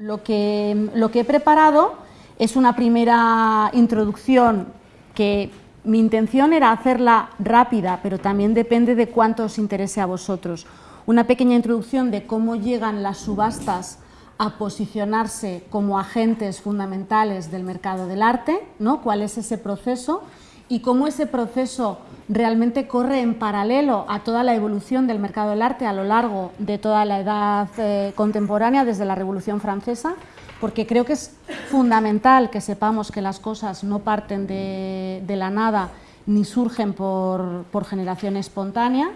Lo que, lo que he preparado es una primera introducción que mi intención era hacerla rápida, pero también depende de cuánto os interese a vosotros. Una pequeña introducción de cómo llegan las subastas a posicionarse como agentes fundamentales del mercado del arte, ¿no? cuál es ese proceso y cómo ese proceso realmente corre en paralelo a toda la evolución del mercado del arte a lo largo de toda la edad eh, contemporánea, desde la Revolución Francesa, porque creo que es fundamental que sepamos que las cosas no parten de, la nada ni surgen por, generación espontánea,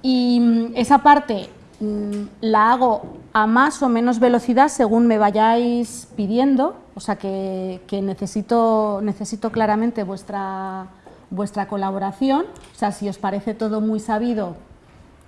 y mm, esa parte la hago a más o menos velocidad según me vayáis pidiendo, o sea que, necesito, necesito claramente vuestra, vuestra colaboración, o sea, si os parece todo muy sabido,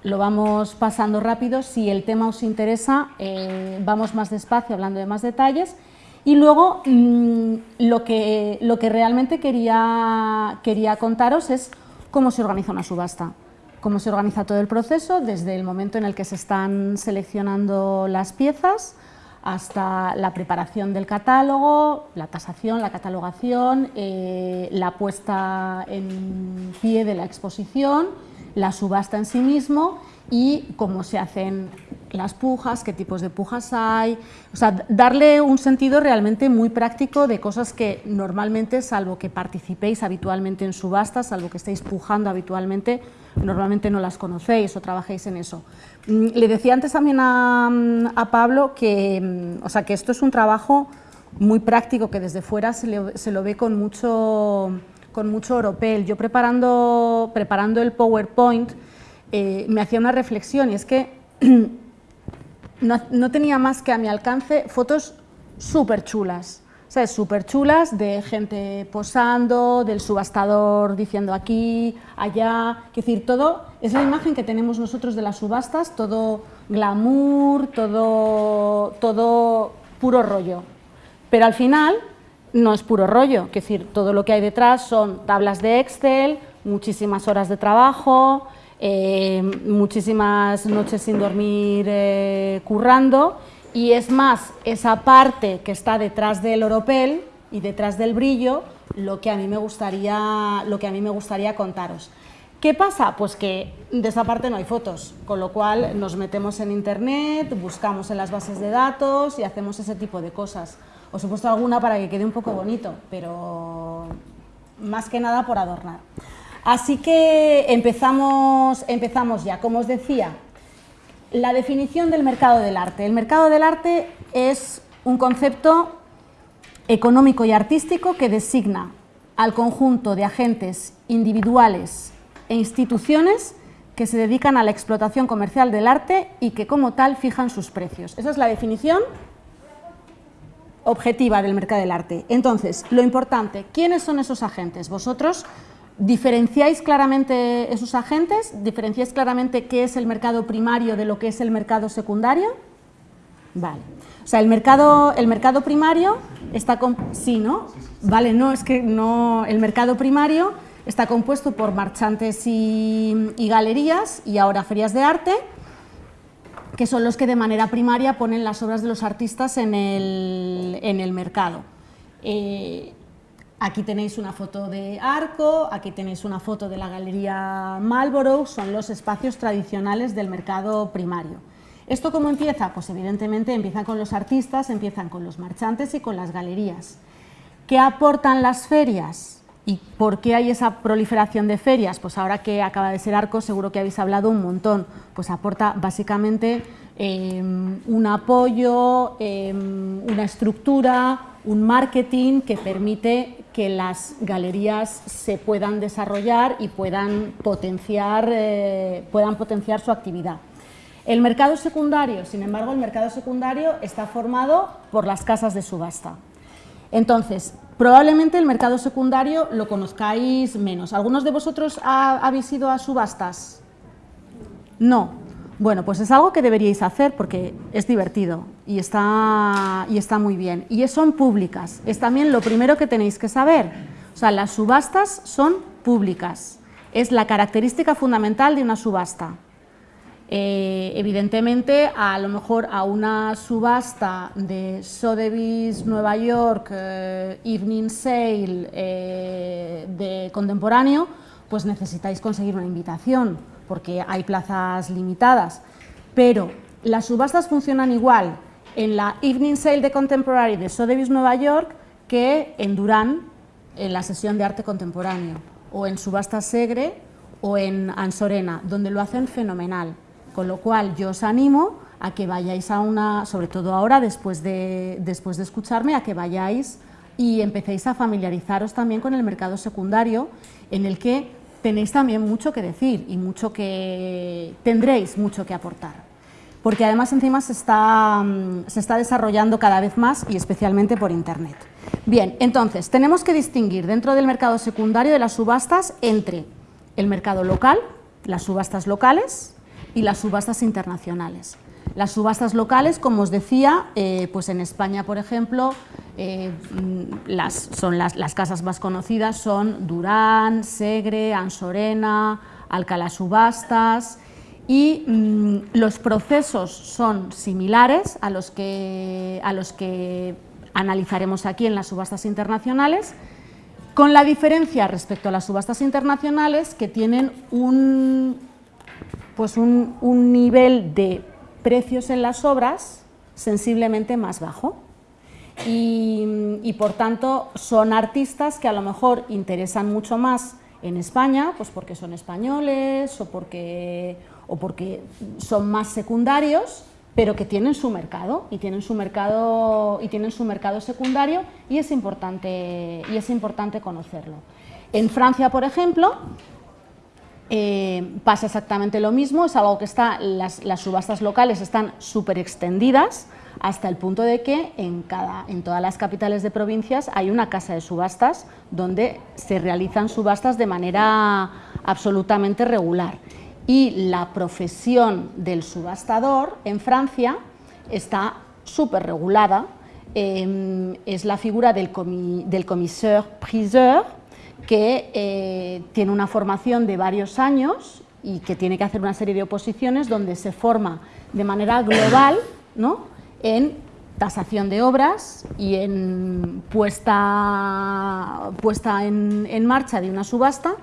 lo vamos pasando rápido, si el tema os interesa, eh, vamos más despacio hablando de más detalles, y luego mm, lo, que, lo que realmente quería, quería contaros es cómo se organiza una subasta cómo se organiza todo el proceso, desde el momento en el que se están seleccionando las piezas hasta la preparación del catálogo, la tasación, la catalogación, eh, la puesta en pie de la exposición, la subasta en sí mismo y cómo se hacen las pujas, qué tipos de pujas hay, o sea, darle un sentido realmente muy práctico de cosas que normalmente, salvo que participéis habitualmente en subastas, salvo que estéis pujando habitualmente, normalmente no las conocéis o trabajéis en eso. Mm, le decía antes también a, Pablo que, mm, o sea, que esto es un trabajo muy práctico, que desde fuera se, lo ve con mucho, con mucho oropel. Yo preparando, preparando el PowerPoint eh, me hacía una reflexión y es que no, tenía más que a mi alcance fotos súper chulas, ¿sabes? Súper chulas de gente posando, del subastador diciendo aquí, allá, es decir, todo, es la imagen que tenemos nosotros de las subastas, todo glamour, todo, todo puro rollo. Pero al final no es puro rollo, decir, todo lo que hay detrás son tablas de Excel, muchísimas horas de trabajo, eh, muchísimas noches sin dormir eh, currando y es más esa parte que está detrás del oropel y detrás del brillo lo que a mí me gustaría, lo que a mí me gustaría contaros. ¿Qué pasa? Pues que de esa parte no hay fotos, con lo cual nos metemos en internet, buscamos en las bases de datos y hacemos ese tipo de cosas. Os he puesto alguna para que quede un poco bonito, pero más que nada por adornar. Así que empezamos, empezamos ya. Como os decía, la definición del mercado del arte. El mercado del arte es un concepto económico y artístico que designa al conjunto de agentes individuales e instituciones que se dedican a la explotación comercial del arte y que como tal fijan sus precios. Esa es la definición objetiva del mercado del arte. Entonces, lo importante, ¿quiénes son esos agentes? Vosotros ¿Diferenciáis claramente esos agentes? ¿Diferenciáis claramente qué es el mercado primario de lo que es el mercado secundario? Vale. O sea, el mercado, el mercado primario está... Sí, ¿no? Vale, no, es que no... El mercado primario está compuesto por marchantes y, galerías y ahora ferias de arte, que son los que de manera primaria ponen las obras de los artistas en el, en el mercado. Eh, Aquí tenéis una foto de Arco, aquí tenéis una foto de la Galería Marlborough, son los espacios tradicionales del mercado primario. ¿Esto cómo empieza? Pues evidentemente empieza con los artistas, empiezan con los marchantes y con las galerías. ¿Qué aportan las ferias? ¿Y por qué hay esa proliferación de ferias? Pues ahora que acaba de ser Arco seguro que habéis hablado un montón. Pues aporta básicamente em, un apoyo, em, una estructura, un marketing que permite que las galerías se puedan desarrollar y puedan potenciar, eh, puedan potenciar su actividad. El mercado secundario, sin embargo, el mercado secundario está formado por las casas de subasta. Entonces, probablemente el mercado secundario lo conozcáis menos. ¿Algunos de vosotros habéis ido a subastas? No. Bueno, pues es algo que deberíais hacer porque es divertido y está, y está muy bien. Y son públicas, es también lo primero que tenéis que saber. O sea, las subastas son públicas, es la característica fundamental de una subasta. Eh, evidentemente, a lo mejor a una subasta de Sotheby's Nueva York, eh, Evening Sale eh, de contemporáneo, pues necesitáis conseguir una invitación, porque hay plazas limitadas. Pero las subastas funcionan igual en la Evening Sale de Contemporary de Sotheby's Nueva York que en Durán, en la sesión de arte contemporáneo, o en Subasta Segre o en Ansorena, donde lo hacen fenomenal. Con lo cual yo os animo a que vayáis a una, sobre todo ahora después de, después de escucharme, a que vayáis y empecéis a familiarizaros también con el mercado secundario, en el que tenéis también mucho que decir y mucho que tendréis mucho que aportar. Porque además encima se está, mm, se está desarrollando cada vez más y especialmente por Internet. Bien, entonces tenemos que distinguir dentro del mercado secundario de las subastas entre el mercado local, las subastas locales, y las subastas internacionales. Las subastas locales, como os decía, eh, pues en España, por ejemplo, eh, mm, las, son las, casas más conocidas son Durán, Segre, Ansorena, Alcalá Subastas y mm, los procesos son similares a los, que, a los que analizaremos aquí en las subastas internacionales, con la diferencia respecto a las subastas internacionales que tienen un, pues un, nivel de precios en las obras sensiblemente más bajo. Y, por tanto son artistas que a lo mejor interesan mucho más en España, pues porque son españoles o porque, o porque son más secundarios, pero que tienen su mercado y tienen su mercado, y tienen su mercado secundario y es importante, y es importante conocerlo. En Francia, por ejemplo, eh, pasa exactamente lo mismo, es algo que está, las, subastas locales están súper extendidas hasta el punto de que en, cada, todas las capitales de provincias hay una casa de subastas donde se realizan subastas de manera absolutamente regular. Y la profesión del subastador en Francia está súper regulada, em, es la figura del, del commissaire-priseur, que eh, tiene una formación de varios años y que tiene que hacer una serie de oposiciones donde se forma de manera global ¿no? en tasación de obras y en puesta, puesta en, en marcha de una subasta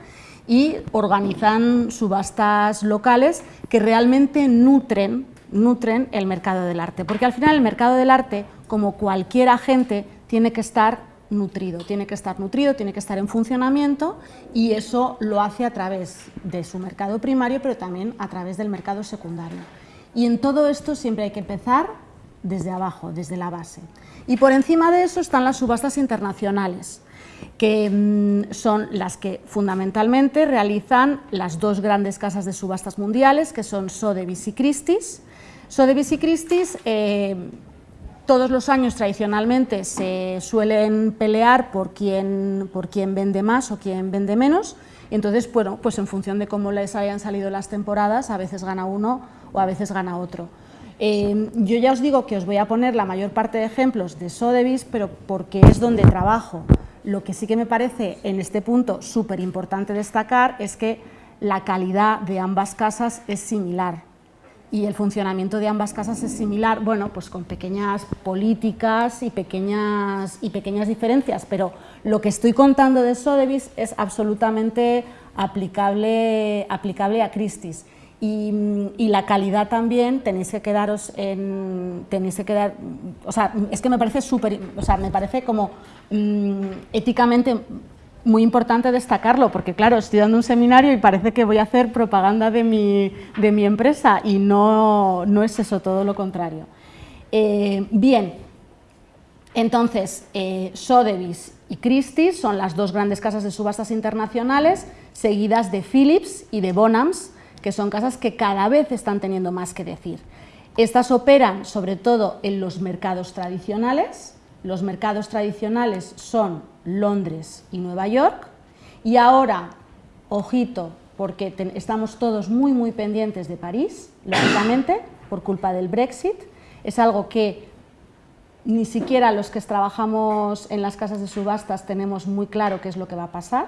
y organizan subastas locales que realmente nutren, nutren el mercado del arte, porque al final el mercado del arte, como cualquier agente, tiene que estar nutrido, tiene que estar nutrido, tiene que estar en funcionamiento y eso lo hace a través de su mercado primario, pero también a través del mercado secundario. Y en todo esto siempre hay que empezar desde abajo, desde la base. Y por encima de eso están las subastas internacionales, que mm, son las que fundamentalmente realizan las dos grandes casas de subastas mundiales, que son Sotheby's y Christie's. Sotheby's y Christie's eh, todos los años tradicionalmente se suelen pelear por quién, por quién vende más o quién vende menos, entonces, bueno, pues en función de cómo les hayan salido las temporadas, a veces gana uno o a veces gana otro. Eh, yo ya os digo que os voy a poner la mayor parte de ejemplos de Sotheby's, pero porque es donde trabajo. Lo que sí que me parece en este punto súper importante destacar es que la calidad de ambas casas es similar y el funcionamiento de ambas casas es similar, bueno, pues con pequeñas políticas y pequeñas, y pequeñas diferencias, pero lo que estoy contando de Sotheby's es absolutamente aplicable, aplicable a Christie's. Y, la calidad también tenéis que quedaros en, tenéis que quedar, o sea, es que me parece súper, o sea, me parece como mm, éticamente muy importante destacarlo, porque claro, estoy dando un seminario y parece que voy a hacer propaganda de mi, de mi empresa y no, no, es eso, todo lo contrario. Eh, bien, entonces, eh, Sotheby's y Christie's son las dos grandes casas de subastas internacionales, seguidas de Philips y de Bonhams, que son casas que cada vez están teniendo más que decir. Estas operan sobre todo en los mercados tradicionales, los mercados tradicionales son Londres y Nueva York. Y ahora, ojito, porque estamos todos muy muy pendientes de París, lógicamente, por culpa del Brexit, es algo que ni siquiera los que trabajamos en las casas de subastas tenemos muy claro qué es lo que va a pasar,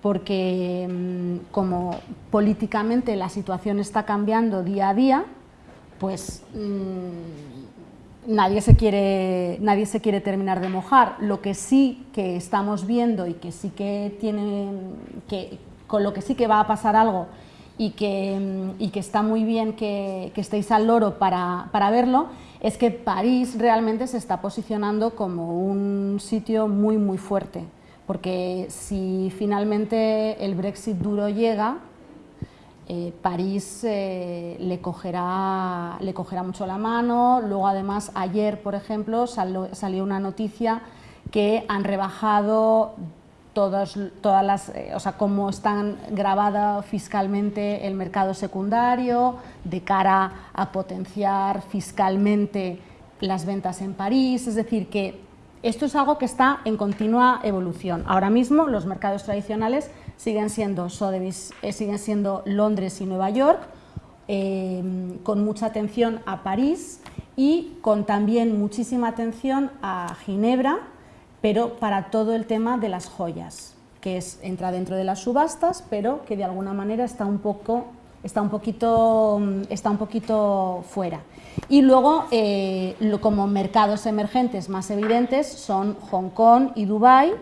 porque mm, como políticamente la situación está cambiando día a día, pues mm, nadie, se quiere, nadie se quiere terminar de mojar. Lo que sí que estamos viendo y que sí que tiene, que, con lo que sí que va a pasar algo y que, y que está muy bien que, que estéis al loro para, para verlo, es que París realmente se está posicionando como un sitio muy muy fuerte porque si finalmente el Brexit duro llega, eh, París eh, le, cogerá, mucho la mano. Luego, además, ayer, por ejemplo, salió una noticia que han rebajado todas, todas las, eh, o sea, cómo están grabada fiscalmente el mercado secundario de cara a potenciar fiscalmente las ventas en París, es decir, que esto es algo que está en continua evolución. Ahora mismo los mercados tradicionales siguen siendo Sotheby's, eh, siguen siendo Londres y Nueva York, eh, con mucha atención a París y con también muchísima atención a Ginebra, pero para todo el tema de las joyas, que es, entra dentro de las subastas, pero que de alguna manera está un poco está un poquito, mm, está un poquito fuera. Y luego, eh, como mercados emergentes más evidentes son Hong Kong y Dubái,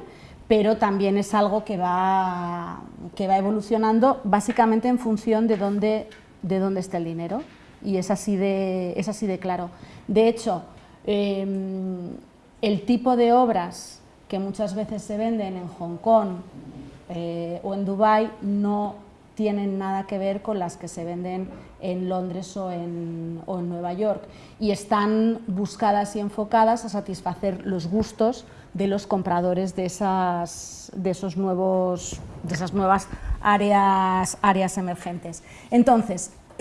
pero también es algo que va, que va evolucionando básicamente en función de dónde, de dónde está el dinero. Y es así de, es así de claro. De hecho, em, el tipo de obras que muchas veces se venden en Hong Kong eh, o en Dubái no tienen nada que ver con las que se venden en Londres o en, Nueva York y están buscadas y enfocadas a satisfacer los gustos de los compradores de esas, de esos nuevos, de esas nuevas áreas, áreas emergentes. Entonces,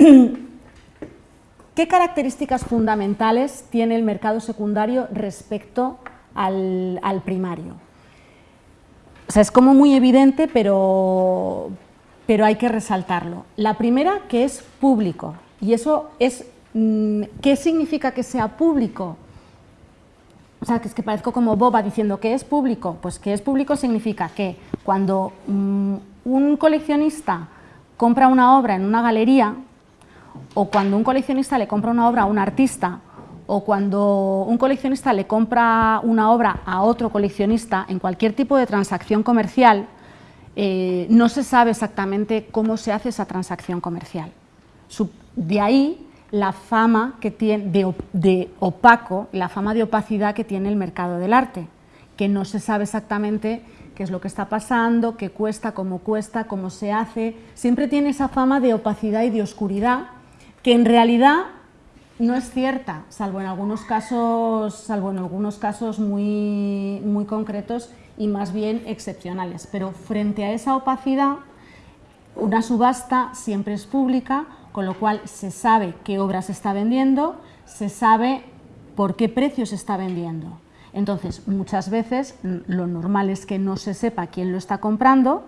¿qué características fundamentales tiene el mercado secundario respecto al, al primario? O sea, es como muy evidente, pero, pero hay que resaltarlo. La primera, que es público, y eso es, mm, ¿qué significa que sea público? O sea, que es que parezco como boba diciendo que es público, pues que es público significa que cuando mm, un coleccionista compra una obra en una galería, o cuando un coleccionista le compra una obra a un artista, o cuando un coleccionista le compra una obra a otro coleccionista en cualquier tipo de transacción comercial, eh, no se sabe exactamente cómo se hace esa transacción comercial. de ahí la fama que tiene de, opaco, la fama de opacidad que tiene el mercado del arte, que no se sabe exactamente qué es lo que está pasando, qué cuesta, cómo cuesta, cómo se hace, siempre tiene esa fama de opacidad y de oscuridad, que en realidad no es cierta, salvo en algunos casos, salvo en algunos casos muy, muy concretos y más bien excepcionales. Pero frente a esa opacidad, una subasta siempre es pública, con lo cual se sabe qué obra se está vendiendo, se sabe por qué precio se está vendiendo. Entonces, muchas veces lo normal es que no se sepa quién lo está comprando,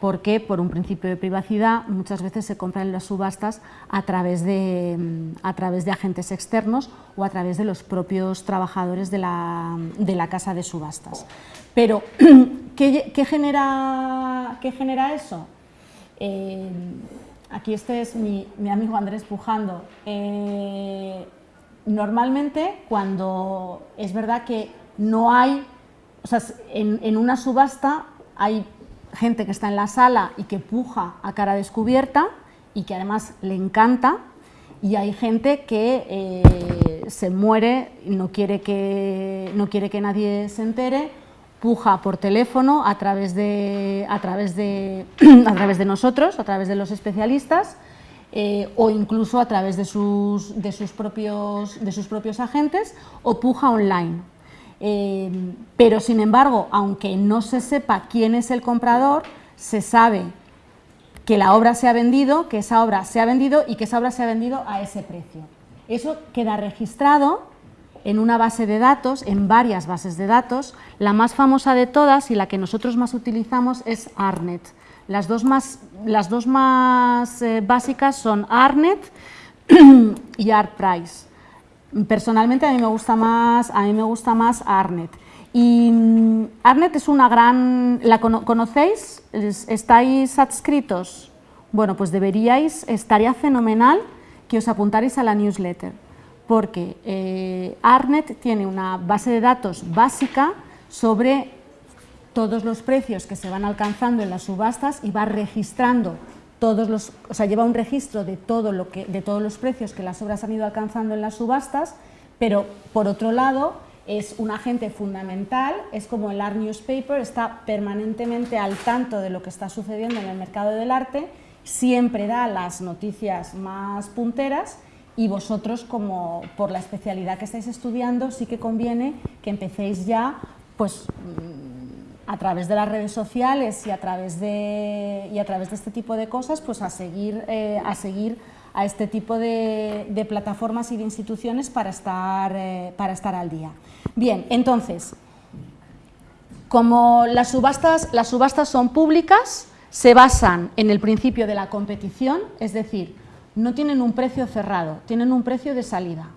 porque por un principio de privacidad muchas veces se compran las subastas a través, de, a través de agentes externos o a través de los propios trabajadores de la, de la casa de subastas. Pero, ¿qué, genera, qué genera, eso? Eh, aquí este es mi, amigo Andrés Pujando. Eh, normalmente, cuando es verdad que no hay, o sea, en, una subasta hay gente que está en la sala y que puja a cara descubierta y que además le encanta, y hay gente que eh, se muere, no quiere, que, no quiere que nadie se entere, puja por teléfono a través de, a través de, a través de nosotros, a través de los especialistas, eh, o incluso a través de sus, de, sus propios, de sus propios agentes, o puja online. Eh, pero, sin embargo, aunque no se sepa quién es el comprador, se sabe que la obra se ha vendido, que esa obra se ha vendido y que esa obra se ha vendido a ese precio. Eso queda registrado en una base de datos, en varias bases de datos. La más famosa de todas y la que nosotros más utilizamos es ARNET. Las dos más, las dos más eh, básicas son ARNET y ARTPrice. Personalmente a mí me gusta más, a mí me gusta más ARNET. Y mm, Arnet es una gran... ¿La conocéis? ¿Estáis adscritos? Bueno, pues deberíais, estaría fenomenal que os apuntarais a la newsletter, porque eh, Arnet tiene una base de datos básica sobre todos los precios que se van alcanzando en las subastas y va registrando todos los, o sea, lleva un registro de, todo lo que, de todos los precios que las obras han ido alcanzando en las subastas, pero por otro lado es un agente fundamental, es como el Art Newspaper, está permanentemente al tanto de lo que está sucediendo en el mercado del arte, siempre da las noticias más punteras y vosotros, como por la especialidad que estáis estudiando, sí que conviene que empecéis ya pues, mm, a través de las redes sociales y a través de, y a través de este tipo de cosas pues, a, seguir, eh, a seguir a este tipo de, plataformas y de instituciones para estar, eh, para estar al día. Bien, entonces, como las subastas, las subastas son públicas, se basan en el principio de la competición, es decir, no tienen un precio cerrado, tienen un precio de salida.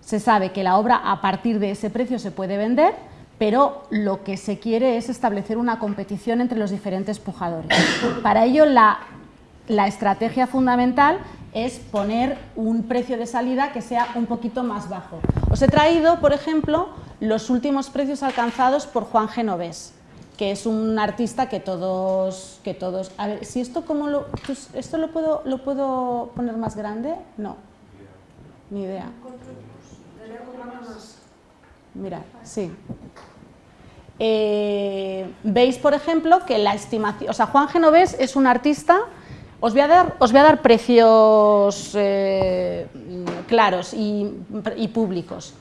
Se sabe que la obra a partir de ese precio se puede vender, pero lo que se quiere es establecer una competición entre los diferentes pujadores. Para ello, la, estrategia fundamental es poner un precio de salida que sea un poquito más bajo. Os he traído, por ejemplo, los últimos precios alcanzados por Juan Genovés, que es un artista que todos... Que todos a ver, si esto como lo... Pues, ¿Esto lo puedo, lo puedo poner más grande? No, ni idea. Mirad, sí. Eh, veis, por ejemplo, que la estimación... O sea, Juan Genovés es un artista os voy a dar, os voy a dar precios eh, claros y, públicos.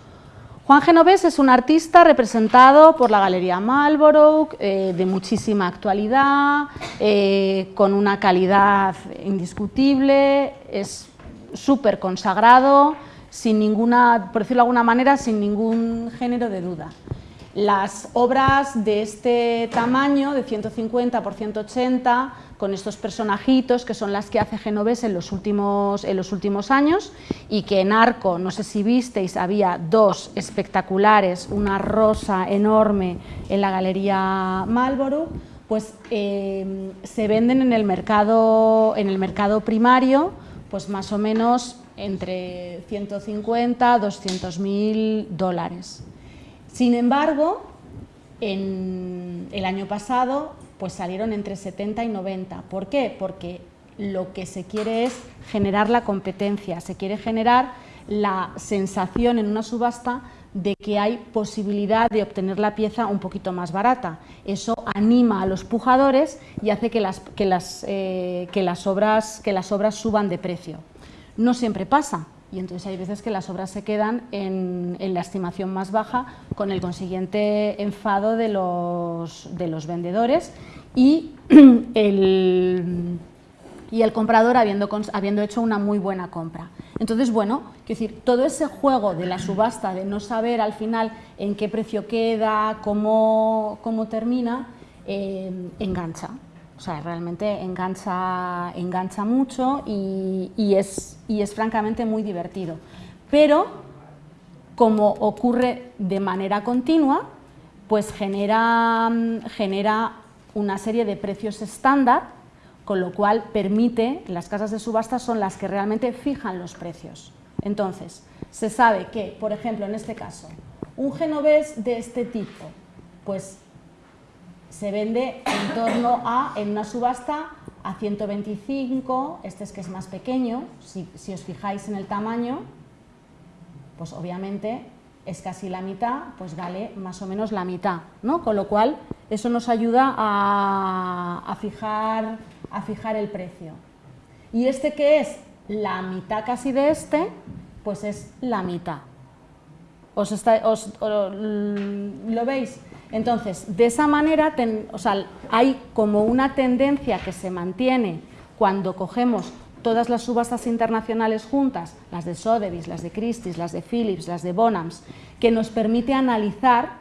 Juan Genovés es un artista representado por la Galería Marlborough, eh, de muchísima actualidad, eh, con una calidad indiscutible, es súper consagrado, sin ninguna, por decirlo de alguna manera, sin ningún género de duda. Las obras de este tamaño, de 150 por 180, con estos personajitos que son las que hace Genovés en los últimos, en los últimos años y que en Arco, no sé si visteis, había dos espectaculares, una rosa enorme en la Galería Marlborough, pues eh, se venden en el, mercado, en el mercado primario pues más o menos entre 150 200 mil dólares. Sin embargo, en el año pasado pues salieron entre 70 y 90. ¿Por qué? Porque lo que se quiere es generar la competencia, se quiere generar la sensación en una subasta de que hay posibilidad de obtener la pieza un poquito más barata. Eso anima a los pujadores y hace que las, que las, eh, que las, obras, que las obras suban de precio. No siempre pasa, y entonces hay veces que las obras se quedan en, la estimación más baja con el consiguiente enfado de los, de los vendedores y el, y el comprador habiendo, habiendo hecho una muy buena compra. Entonces, bueno, quiero decir, todo ese juego de la subasta, de no saber al final en qué precio queda, cómo, cómo termina, eh, engancha. O sea, realmente engancha, engancha mucho y, es, y es francamente muy divertido. Pero, como ocurre de manera continua, pues genera, genera una serie de precios estándar, con lo cual permite, las casas de subasta son las que realmente fijan los precios. Entonces, se sabe que, por ejemplo, en este caso, un genovés de este tipo, pues se vende en torno a, en una subasta, a 125, este es que es más pequeño, si, si os fijáis en el tamaño, pues obviamente es casi la mitad, pues vale más o menos la mitad, ¿no? Con lo cual, eso nos ayuda a, fijar, a fijar el precio. Y este que es la mitad casi de este, pues es la mitad. ¿Os, ¿Lo veis? Entonces, de esa manera, hay como una tendencia que se mantiene cuando cogemos todas las subastas internacionales juntas, las de Sotheby's, las de Christie's, las de Philips, las de Bonhams, que nos permite analizar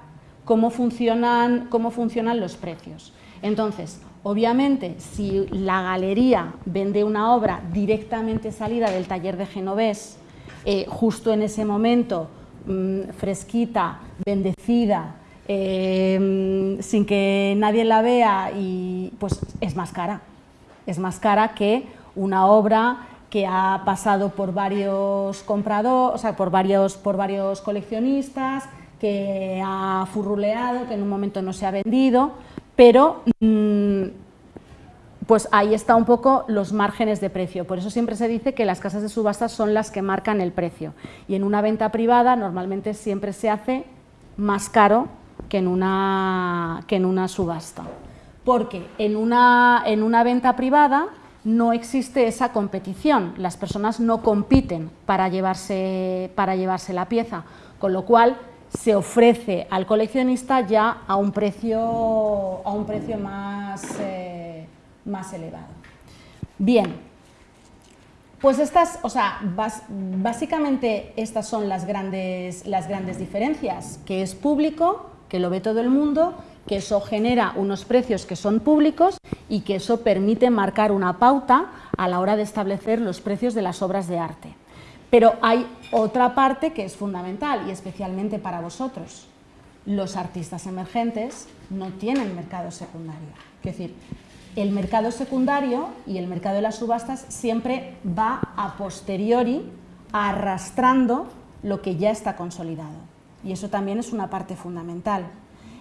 cómo funcionan, cómo funcionan los precios. Entonces, obviamente, si la galería vende una obra directamente salida del taller de Genovés, eh, justo en ese momento, mm, fresquita, bendecida, em, sin que nadie la vea y pues es más cara. Es más cara que una obra que ha pasado por varios compradores, o sea, por varios, por varios coleccionistas, que ha furruleado, que en un momento no se ha vendido, pero mm, pues ahí está un poco los márgenes de precio. Por eso siempre se dice que las casas de subastas son las que marcan el precio. Y en una venta privada normalmente siempre se hace más caro que en una, que en una subasta. Porque en una, en una venta privada no existe esa competición, las personas no compiten para llevarse, para llevarse la pieza, con lo cual se ofrece al coleccionista ya a un precio, a un precio más, eh, más elevado. Bien, pues estas, o sea, básicamente estas son las grandes, las grandes diferencias, que es público, que lo ve todo el mundo, que eso genera unos precios que son públicos y que eso permite marcar una pauta a la hora de establecer los precios de las obras de arte. Pero hay otra parte que es fundamental y especialmente para vosotros. Los artistas emergentes no tienen mercado secundario. Es decir, el mercado secundario y el mercado de las subastas siempre va a posteriori arrastrando lo que ya está consolidado. Y eso también es una parte fundamental.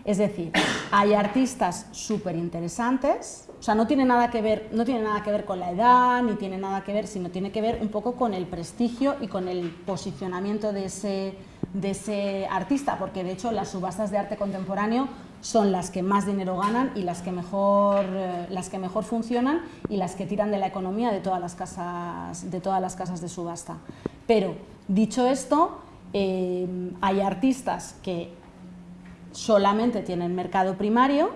Es decir, hay artistas súper interesantes, o sea, no tiene, nada que ver, no tiene nada que ver con la edad, ni tiene nada que ver, sino tiene que ver un poco con el prestigio y con el posicionamiento de ese, de ese artista, porque de hecho las subastas de arte contemporáneo son las que más dinero ganan y las que mejor, eh, las que mejor funcionan y las que tiran de la economía de todas las casas de, todas las casas de subasta. Pero, dicho esto, eh, hay artistas que solamente tienen mercado primario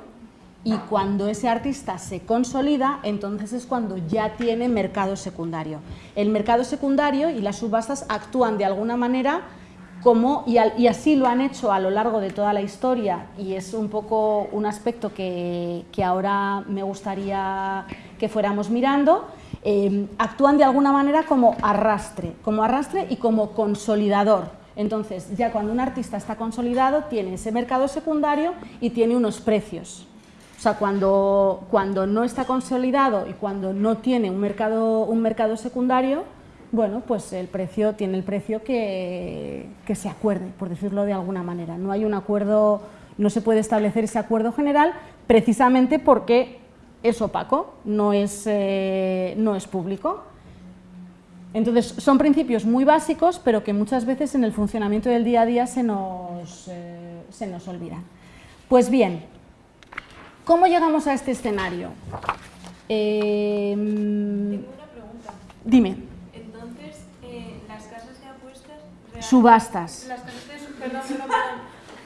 y cuando ese artista se consolida, entonces es cuando ya tiene mercado secundario. El mercado secundario y las subastas actúan de alguna manera como, y, así lo han hecho a lo largo de toda la historia, y es un poco un aspecto que, ahora me gustaría que fuéramos mirando, eh, actúan de alguna manera como arrastre, como arrastre y como consolidador. Entonces, ya cuando un artista está consolidado, tiene ese mercado secundario y tiene unos precios. O sea, cuando, cuando no está consolidado y cuando no tiene un mercado, un mercado secundario, bueno, pues el precio tiene el precio que, que, se acuerde, por decirlo de alguna manera. No hay un acuerdo, no se puede establecer ese acuerdo general precisamente porque es opaco, no es, eh, no es público. Entonces, son principios muy básicos, pero que muchas veces en el funcionamiento del día a día se nos, eh, se nos olvidan. Pues bien, ¿cómo llegamos a este escenario? Eh, Tengo una pregunta. Dime. Entonces, eh, las casas de apuestas... Subastas. Las casas de... Perdón, perdón,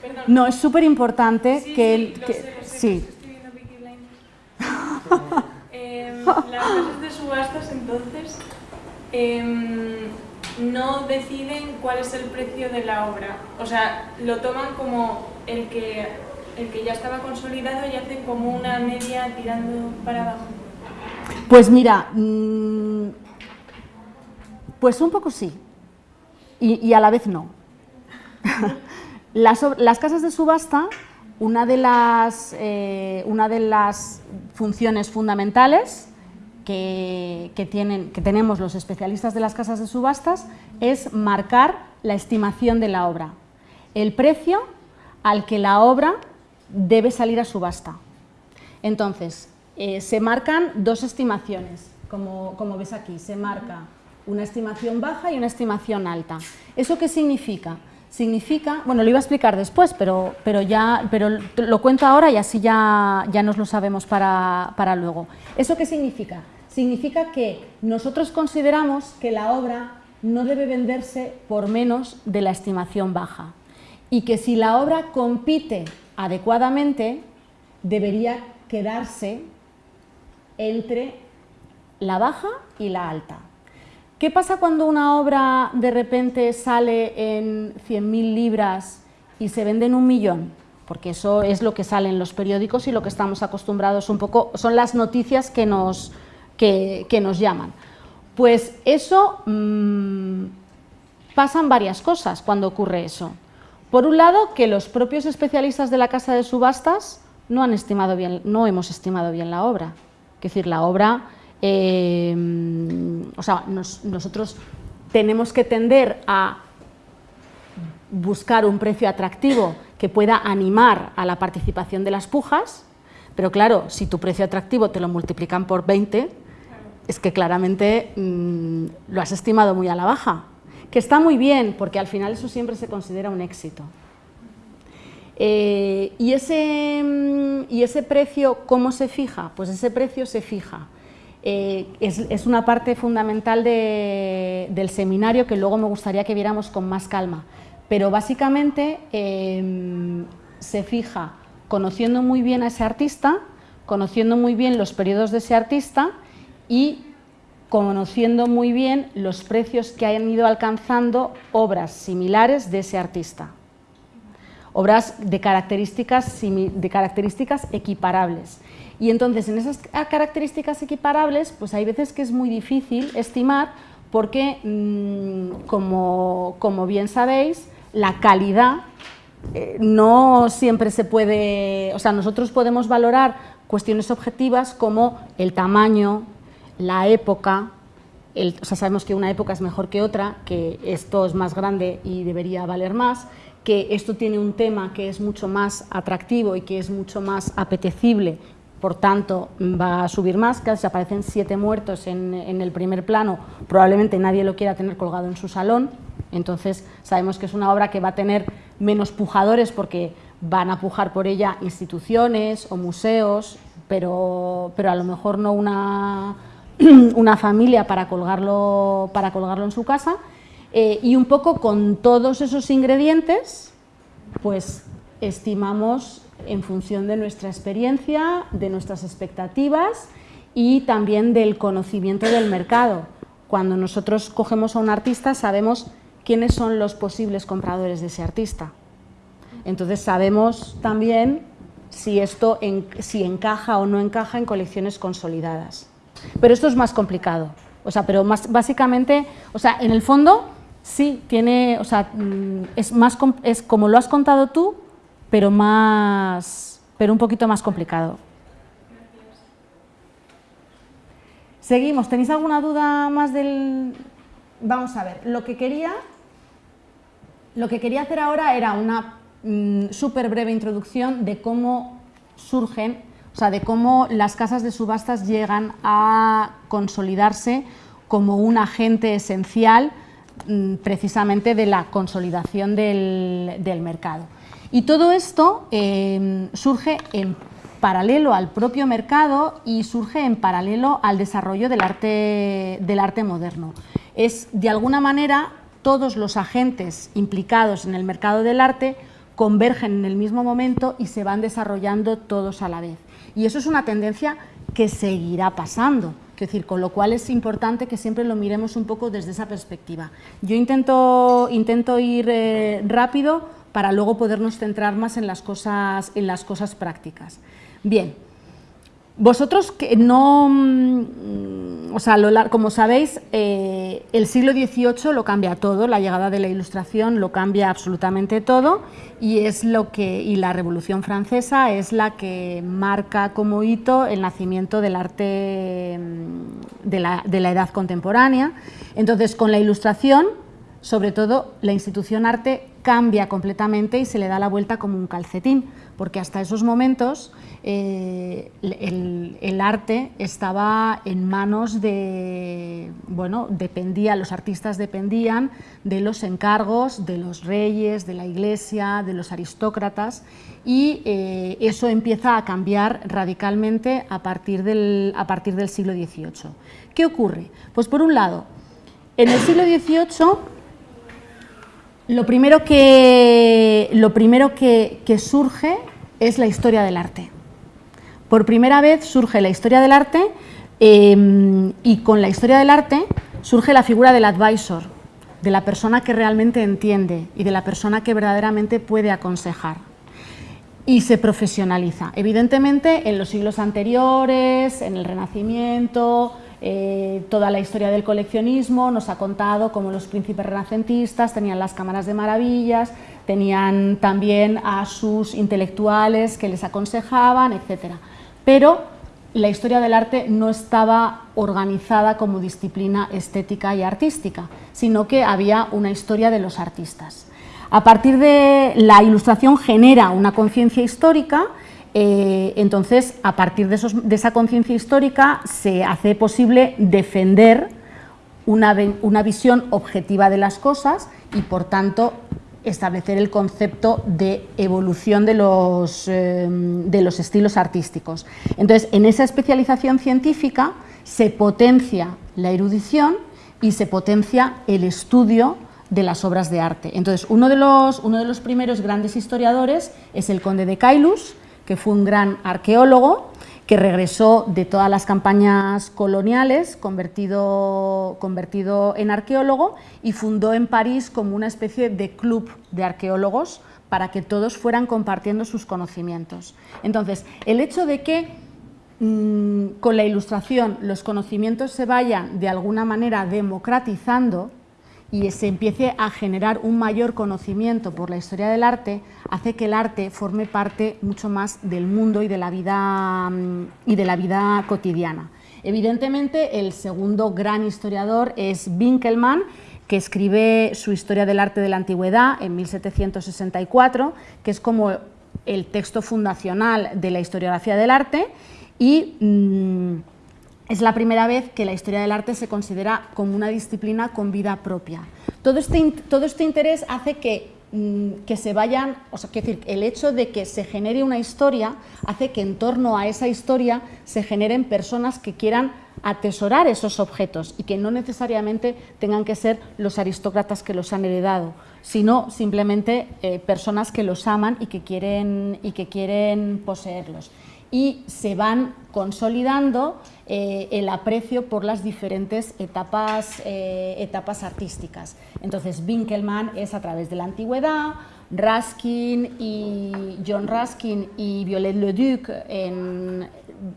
perdón. No, es súper importante sí, que... Sí, el, lo que, sé, lo sé, sí. Estoy viendo Blinders. eh, las casas de subastas, entonces, eh, no deciden cuál es el precio de la obra. O sea, lo toman como el que, el que ya estaba consolidado y hacen como una media tirando para abajo. Pues mira, mmm, pues un poco sí, y, y a la vez no. las, las, casas de subasta, una de las, eh, una de las funciones fundamentales que, tienen, que tenemos los especialistas de las casas de subastas es marcar la estimación de la obra, el precio al que la obra debe salir a subasta. Entonces, eh, se marcan dos estimaciones, como, como ves aquí, se marca una estimación baja y una estimación alta. ¿Eso qué significa? Significa, bueno, lo iba a explicar después, pero, pero, ya, pero lo cuento ahora y así ya, ya nos lo sabemos para, para luego. ¿Eso qué significa? Significa que nosotros consideramos que la obra no debe venderse por menos de la estimación baja y que si la obra compite adecuadamente debería quedarse entre la baja y la alta. ¿Qué pasa cuando una obra de repente sale en 100.000 libras y se vende en un millón? Porque eso es lo que sale en los periódicos y lo que estamos acostumbrados un poco, son las noticias que nos, que, nos llaman. Pues eso, mmm, pasan varias cosas cuando ocurre eso. Por un lado, que los propios especialistas de la casa de subastas no han estimado bien, no hemos estimado bien la obra. Es decir, la obra, eh, o sea, nosotros tenemos que tender a buscar un precio atractivo que pueda animar a la participación de las pujas, pero claro, si tu precio atractivo te lo multiplican por 20, es que claramente mm, lo has estimado muy a la baja, que está muy bien, porque al final eso siempre se considera un éxito. Eh, y, ese, mm, ¿Y ese precio cómo se fija? Pues ese precio se fija. Eh, es, una parte fundamental del seminario que luego me gustaría que viéramos con más calma. Pero básicamente em, se fija conociendo muy bien a ese artista, conociendo muy bien los periodos de ese artista y conociendo muy bien los precios que hayan ido alcanzando obras similares de ese artista obras de características, de características equiparables. Y entonces en esas características equiparables, pues hay veces que es muy difícil estimar porque, mm, como, como, bien sabéis, la calidad eh, no siempre se puede, o sea, nosotros podemos valorar cuestiones objetivas como el tamaño, la época, o sea, sabemos que una época es mejor que otra, que esto es más grande y debería valer más, que esto tiene un tema que es mucho más atractivo y que es mucho más apetecible, por tanto va a subir más, que si aparecen siete muertos en, el primer plano, probablemente nadie lo quiera tener colgado en su salón, entonces sabemos que es una obra que va a tener menos pujadores porque van a pujar por ella instituciones o museos, pero, pero a lo mejor no una, una familia para colgarlo, para colgarlo en su casa, eh, y un poco con todos esos ingredientes, pues estimamos en función de nuestra experiencia, de nuestras expectativas y también del conocimiento del mercado. Cuando nosotros cogemos a un artista sabemos quiénes son los posibles compradores de ese artista. Entonces sabemos también si esto si encaja o no encaja en colecciones consolidadas. Pero esto es más complicado. O sea, pero más, básicamente, o sea, en el fondo Sí, tiene, o sea, mm, es, más, es como lo has contado tú, pero, más, pero un poquito más complicado. Seguimos, ¿tenéis alguna duda más del...? Vamos a ver, lo que quería, lo que quería hacer ahora era una mm, súper breve introducción de cómo surgen, sea, de cómo las casas de subastas llegan a consolidarse como un agente esencial Mm, precisamente de la consolidación del, mercado. Y todo esto em, surge en paralelo al propio mercado y surge en paralelo al desarrollo del arte moderno. Es, de alguna manera, todos los agentes implicados en el mercado del arte convergen en el mismo momento y se van desarrollando todos a la vez. Y eso es una tendencia que seguirá pasando decir, con lo cual es importante que siempre lo miremos un poco desde esa perspectiva. Yo intento, intento ir eh, rápido para luego podernos centrar más en las cosas, en las cosas prácticas. Bien, vosotros que no, mm, o sea, como sabéis, eh, el siglo XVIII lo cambia todo, la llegada de la Ilustración lo cambia absolutamente todo y es lo que y la Revolución Francesa es la que marca como hito el nacimiento del arte mm, de la, de la edad contemporánea. Entonces, con la Ilustración, sobre todo, la institución arte cambia completamente y se le da la vuelta como un calcetín, porque hasta esos momentos eh, el, arte estaba en manos de, bueno, dependía, los artistas dependían de los encargos de los reyes, de la iglesia, de los aristócratas y eh, eso empieza a cambiar radicalmente a partir, del, a partir del siglo XVIII. ¿Qué ocurre? Pues por un lado, en el siglo XVIII lo primero que, lo primero que surge es la historia del arte. Por primera vez surge la historia del arte em, y con la historia del arte surge la figura del advisor, de la persona que realmente entiende y de la persona que verdaderamente puede aconsejar. Y se profesionaliza. Evidentemente, en los siglos anteriores, en el Renacimiento, eh, toda la historia del coleccionismo, nos ha contado cómo los príncipes renacentistas tenían las cámaras de maravillas, tenían también a sus intelectuales que les aconsejaban, etc. Pero la historia del arte no estaba organizada como disciplina estética y artística, sino que había una historia de los artistas. A partir de la ilustración genera una conciencia histórica eh, entonces, a partir de, esa conciencia histórica se hace posible defender una, visión objetiva de las cosas y, por tanto, establecer el concepto de evolución de los, eh, de los estilos artísticos. Entonces, en esa especialización científica se potencia la erudición y se potencia el estudio de las obras de arte. Entonces, uno de los, uno de los primeros grandes historiadores es el conde de Caylus, que fue un gran arqueólogo que regresó de todas las campañas coloniales, convertido, convertido en arqueólogo, y fundó en París como una especie de club de arqueólogos para que todos fueran compartiendo sus conocimientos. Entonces, el hecho de que mm, con la ilustración los conocimientos se vayan de alguna manera democratizando, y se empiece a generar un mayor conocimiento por la historia del arte, hace que el arte forme parte mucho más del mundo y de la vida, mm, y de la vida cotidiana. Evidentemente, el segundo gran historiador es Winkelmann, que escribe su Historia del arte de la antigüedad en 1764, que es como el texto fundacional de la historiografía del arte y mm, es la primera vez que la historia del arte se considera como una disciplina con vida propia. Todo este, todo este interés hace que, mm, que se vayan, o sea, decir, el hecho de que se genere una historia hace que en torno a esa historia se generen personas que quieran atesorar esos objetos y que no necesariamente tengan que ser los aristócratas que los han heredado, sino simplemente eh, personas que los aman y que quieren, y que quieren poseerlos y se van consolidando eh, el aprecio por las diferentes etapas, eh, etapas artísticas. Entonces, Winkelmann es a través de la antigüedad, Raskin y John Raskin y Viollet Leduc en,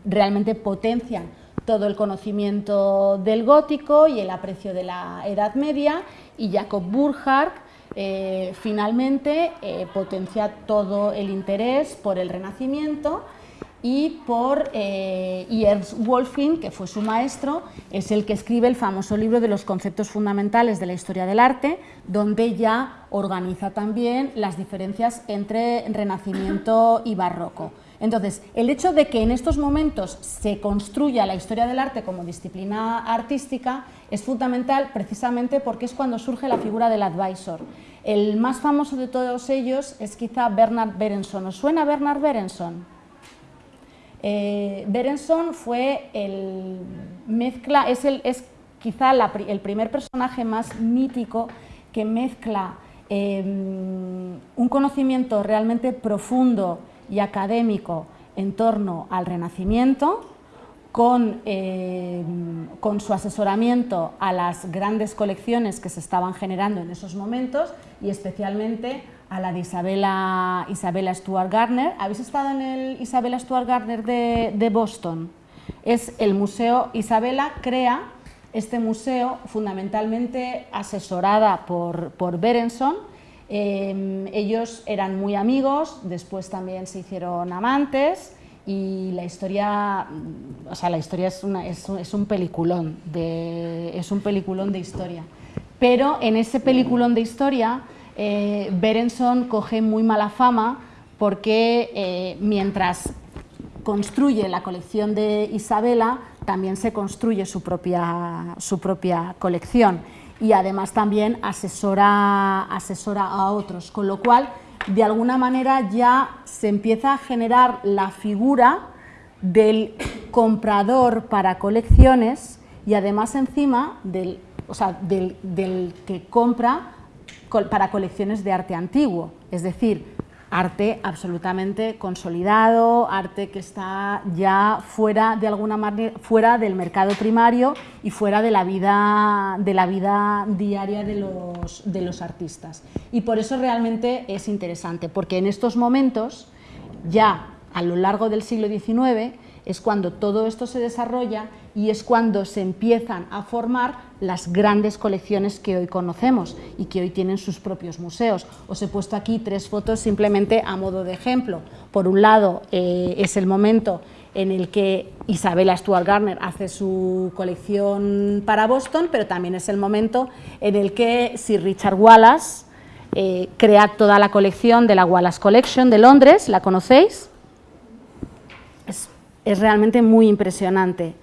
realmente potencian todo el conocimiento del gótico y el aprecio de la Edad Media y Jacob Burckhardt eh, finalmente potencia todo el interés por el Renacimiento y por eh, Ernst Wolfing, que fue su maestro, es el que escribe el famoso libro de los conceptos fundamentales de la historia del arte, donde ya organiza también las diferencias entre Renacimiento y Barroco. Entonces, el hecho de que en estos momentos se construya la historia del arte como disciplina artística es fundamental precisamente porque es cuando surge la figura del advisor. El más famoso de todos ellos es quizá Bernard Berenson. ¿Os suena Bernard Berenson? Eh, Berenson fue el mezcla, es, es quizá el primer personaje más mítico que mezcla em, un conocimiento realmente profundo y académico en torno al Renacimiento, con, em, con, su asesoramiento a las grandes colecciones que se estaban generando en esos momentos y especialmente a la de Isabella, Stuart Gardner. ¿Habéis estado en el Isabella Stuart Gardner de, Boston? Es el museo, Isabella crea este museo fundamentalmente asesorada por, por Berenson. Em, ellos eran muy amigos, después también se hicieron amantes y la historia, o sea, la historia es, una, es, un peliculón de, es un peliculón de historia. Pero en ese peliculón de historia eh, Berenson coge muy mala fama porque eh, mientras construye la colección de Isabela, también se construye su propia, su propia colección. Y además también asesora, asesora a otros, con lo cual de alguna manera ya se empieza a generar la figura del comprador para colecciones y además encima del, o sea, del, del que compra para colecciones de arte antiguo, es decir, arte absolutamente consolidado, arte que está ya fuera de alguna fuera del mercado primario y fuera de la vida de la vida diaria de los, de los artistas. Y por eso realmente es interesante, porque en estos momentos ya a lo largo del siglo XIX es cuando todo esto se desarrolla y es cuando se empiezan a formar las grandes colecciones que hoy conocemos y que hoy tienen sus propios museos. Os he puesto aquí tres fotos simplemente a modo de ejemplo. Por un lado eh, es el momento en el que Isabella Stuart Garner hace su colección para Boston, pero también es el momento en el que Sir Richard Wallace eh, crea toda la colección de la Wallace Collection de Londres, ¿la conocéis? es realmente muy impresionante.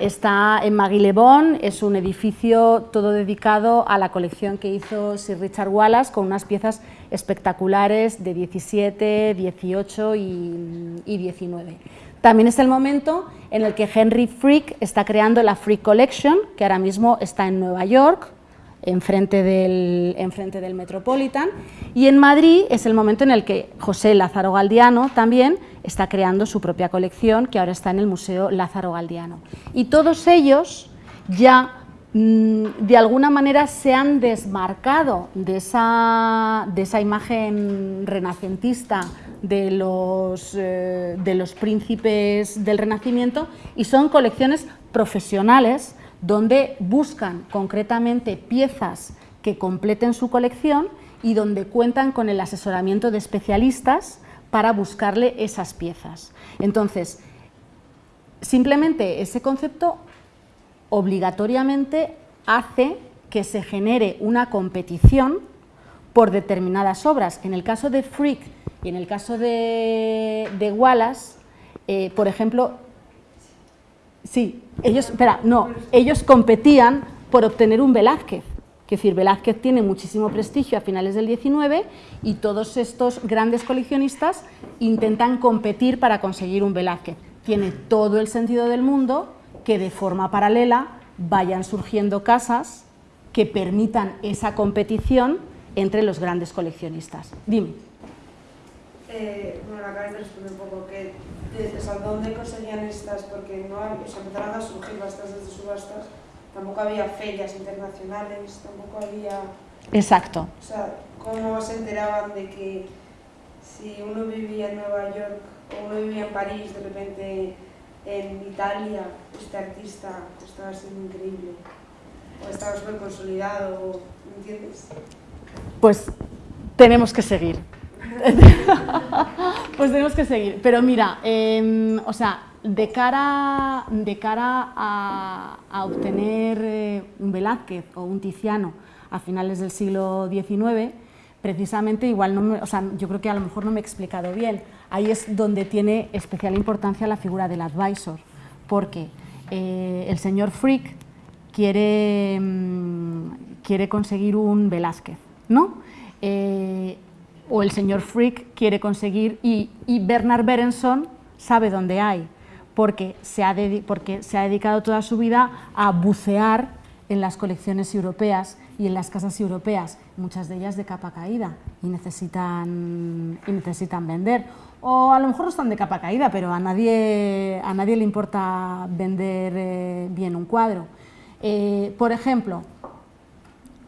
Está en Maguilebón, es un edificio todo dedicado a la colección que hizo Sir Richard Wallace con unas piezas espectaculares de 17, 18 y, 19. También es el momento en el que Henry Frick está creando la Frick Collection, que ahora mismo está en Nueva York, enfrente del, del Metropolitan, y en Madrid es el momento en el que José Lázaro Galdiano también está creando su propia colección, que ahora está en el Museo Lázaro Galdiano. Y todos ellos ya mm, de alguna manera se han desmarcado de esa, de esa imagen renacentista de los, eh, de los príncipes del Renacimiento y son colecciones profesionales donde buscan concretamente piezas que completen su colección y donde cuentan con el asesoramiento de especialistas para buscarle esas piezas. Entonces, simplemente ese concepto obligatoriamente hace que se genere una competición por determinadas obras. En el caso de Frick y en el caso de, Wallace, eh, por ejemplo, Sí, ellos, espera, no, ellos competían por obtener un Velázquez. Es decir, Velázquez tiene muchísimo prestigio a finales del 19 y todos estos grandes coleccionistas intentan competir para conseguir un Velázquez. Tiene todo el sentido del mundo que de forma paralela vayan surgiendo casas que permitan esa competición entre los grandes coleccionistas. Dime. Eh, bueno, acabas de responder un poco que ¿dónde conseguían estas? Porque no empezaron a surgir bastantes subastas, tampoco había ferias internacionales, tampoco había... Exacto. O sea, ¿cómo se enteraban de que si uno vivía en Nueva York o uno vivía en París, de repente en Italia, este artista estaba siendo increíble? O estaba súper consolidado, ¿me entiendes? Pues tenemos que seguir. pues tenemos que seguir. Pero mira, em, o sea, de cara, de cara a, obtener eh, un Velázquez o un Tiziano a finales del siglo XIX, precisamente igual no o sea, yo creo que a lo mejor no me he explicado bien. Ahí es donde tiene especial importancia la figura del advisor, porque eh, el señor Frick quiere, mm, quiere conseguir un Velázquez, ¿no? Eh, o el señor Frick quiere conseguir y, Bernard Berenson sabe dónde hay, porque se, ha porque se ha dedicado toda su vida a bucear en las colecciones europeas y en las casas europeas, muchas de ellas de capa caída y necesitan, vender. O a lo mejor no están de capa caída, pero a nadie, le importa vender eh, bien un cuadro. Eh, por ejemplo,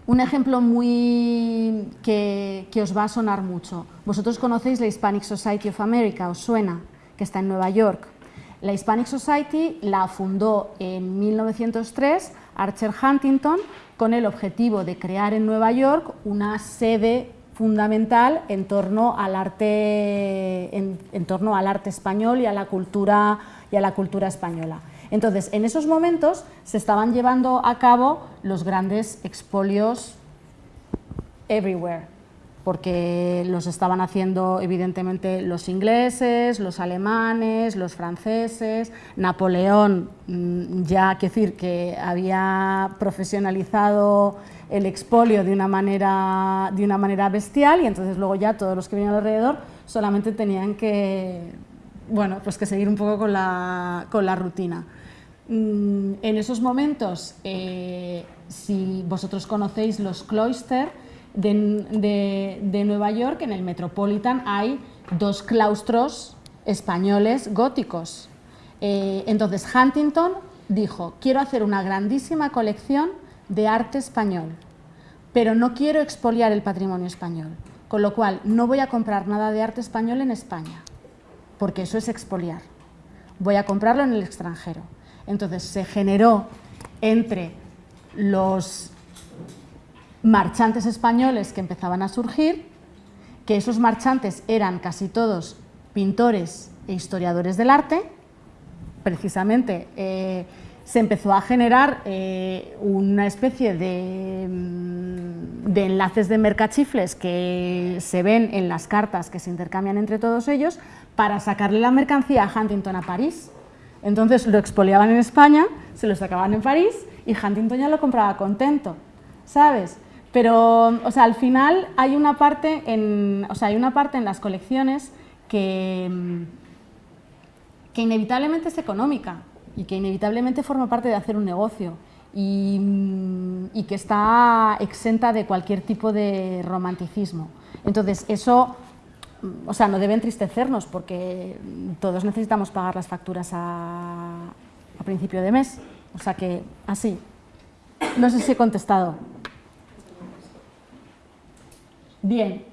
un ejemplo muy que, os va a sonar mucho. Vosotros conocéis la Hispanic Society of America, os suena, que está en Nueva York. La Hispanic Society la fundó en 1903 Archer Huntington con el objetivo de crear en Nueva York una sede fundamental en torno al arte, en torno al arte español y a la cultura, y a la cultura española. Entonces, en esos momentos se estaban llevando a cabo los grandes expolios everywhere, porque los estaban haciendo evidentemente los ingleses, los alemanes, los franceses, Napoleón mm, ya, que decir, que había profesionalizado el expolio de una, manera, de una manera bestial y entonces luego ya todos los que venían alrededor solamente tenían que, bueno, pues que seguir un poco con la, con la rutina. Mm, en esos momentos, eh, si vosotros conocéis los cloisters de, Nueva York, en el Metropolitan hay dos claustros españoles góticos. Eh, entonces Huntington dijo, quiero hacer una grandísima colección de arte español, pero no quiero expoliar el patrimonio español, con lo cual no voy a comprar nada de arte español en España, porque eso es expoliar. Voy a comprarlo en el extranjero. Entonces se generó entre los marchantes españoles que empezaban a surgir, que esos marchantes eran casi todos pintores e historiadores del arte, precisamente eh, se empezó a generar eh, una especie de, mm, de, enlaces de mercachifles que se ven en las cartas que se intercambian entre todos ellos para sacarle la mercancía a Huntington a París. Entonces lo expoliaban en España, se lo sacaban en París y Huntington ya lo compraba contento, ¿sabes? Pero, o sea, al final hay una parte en, o sea, hay una parte en las colecciones que, que inevitablemente es económica y que inevitablemente forma parte de hacer un negocio y, y que está exenta de cualquier tipo de romanticismo. Entonces, eso o sea, no debe entristecernos porque todos necesitamos pagar las facturas a principio de mes. O sea que, así. No sé si he contestado. Bien.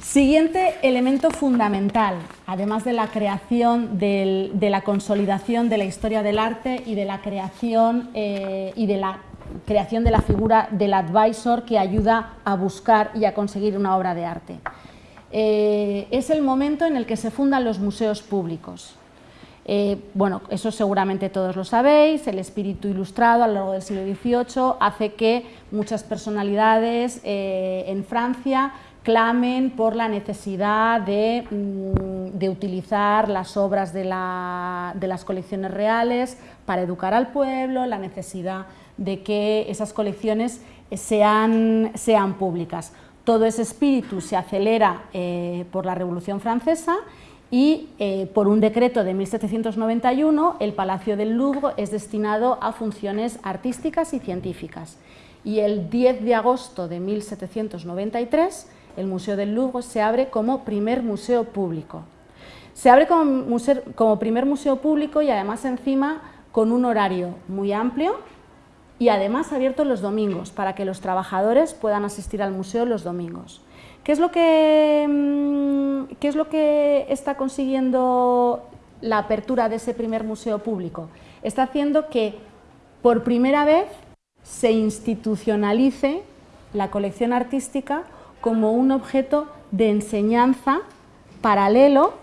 Siguiente elemento fundamental, además de la creación, de la consolidación de la historia del arte y de la creación eh, y de la creación de la figura del advisor que ayuda a buscar y a conseguir una obra de arte. Eh, es el momento en el que se fundan los museos públicos. Eh, bueno, eso seguramente todos lo sabéis, el espíritu ilustrado a lo largo del siglo XVIII hace que muchas personalidades eh, en Francia clamen por la necesidad de, mm, utilizar las obras de, las colecciones reales para educar al pueblo, la necesidad de que esas colecciones sean, sean públicas. Todo ese espíritu se acelera eh, por la Revolución Francesa y eh, por un decreto de 1791 el Palacio del Louvre es destinado a funciones artísticas y científicas. Y el 10 de agosto de 1793 el Museo del Louvre se abre como primer museo público. Se abre como, como primer museo público y además encima con un horario muy amplio y además abierto los domingos para que los trabajadores puedan asistir al museo los domingos. ¿Qué es lo que, mm, qué es lo que está consiguiendo la apertura de ese primer museo público? Está haciendo que por primera vez se institucionalice la colección artística como un objeto de enseñanza paralelo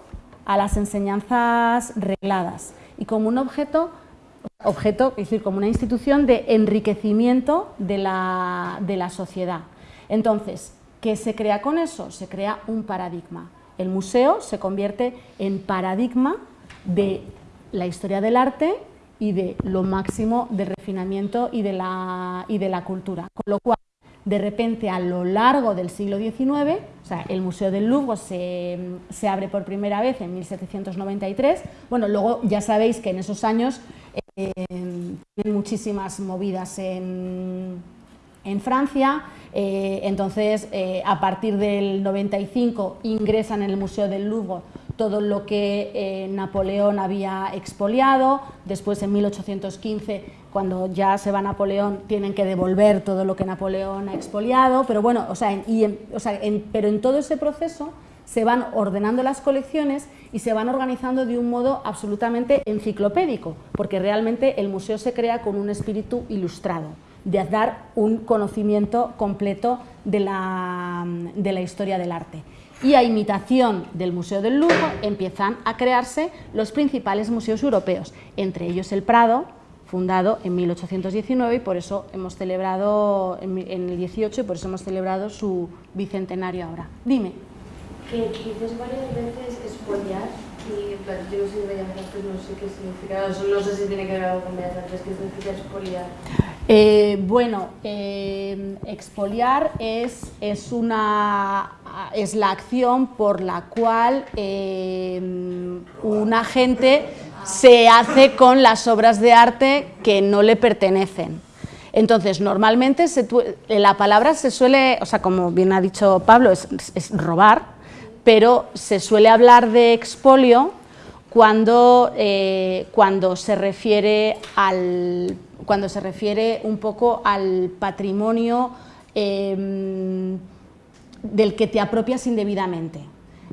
a las enseñanzas regladas y como un objeto, objeto es decir, como una institución de enriquecimiento de la, de la sociedad. Entonces, ¿Qué se crea con eso? Se crea un paradigma. El museo se convierte en paradigma de la historia del arte y de lo máximo de refinamiento y de la, y de la cultura. Con lo cual, de repente, a lo largo del siglo XIX, el Museo del Louvre se, abre por primera vez en 1793, bueno, luego ya sabéis que en esos años eh, tienen muchísimas movidas en, en Francia, eh, entonces eh, a partir del 95 ingresan en el Museo del Louvre todo lo que eh, Napoleón había expoliado, después en 1815 cuando ya se va Napoleón tienen que devolver todo lo que Napoleón ha expoliado, pero bueno, o sea, pero en todo ese proceso se van ordenando las colecciones y se van organizando de un modo absolutamente enciclopédico, porque realmente el museo se crea con un espíritu ilustrado de dar un conocimiento completo de la, de la historia del arte. Y a imitación del Museo del Louvre empiezan a crearse los principales museos europeos, entre ellos el Prado, fundado en 1819 y por eso hemos celebrado en el 18 y por eso hemos celebrado su bicentenario ahora. Dime. Que dices varias veces expoliar y no sé, no sé qué significa, no sé si tiene que ver algo con Bellas Artes, ¿qué significa expoliar? Eh, bueno, eh, expoliar es, es, una, es la acción por la cual eh, un agente se hace con las obras de arte que no le pertenecen. Entonces, normalmente la palabra se suele, o sea, como bien ha dicho Pablo, es, es robar, pero se suele hablar de expolio cuando, cuando se refiere al cuando se refiere un poco al patrimonio em, del que te apropias indebidamente.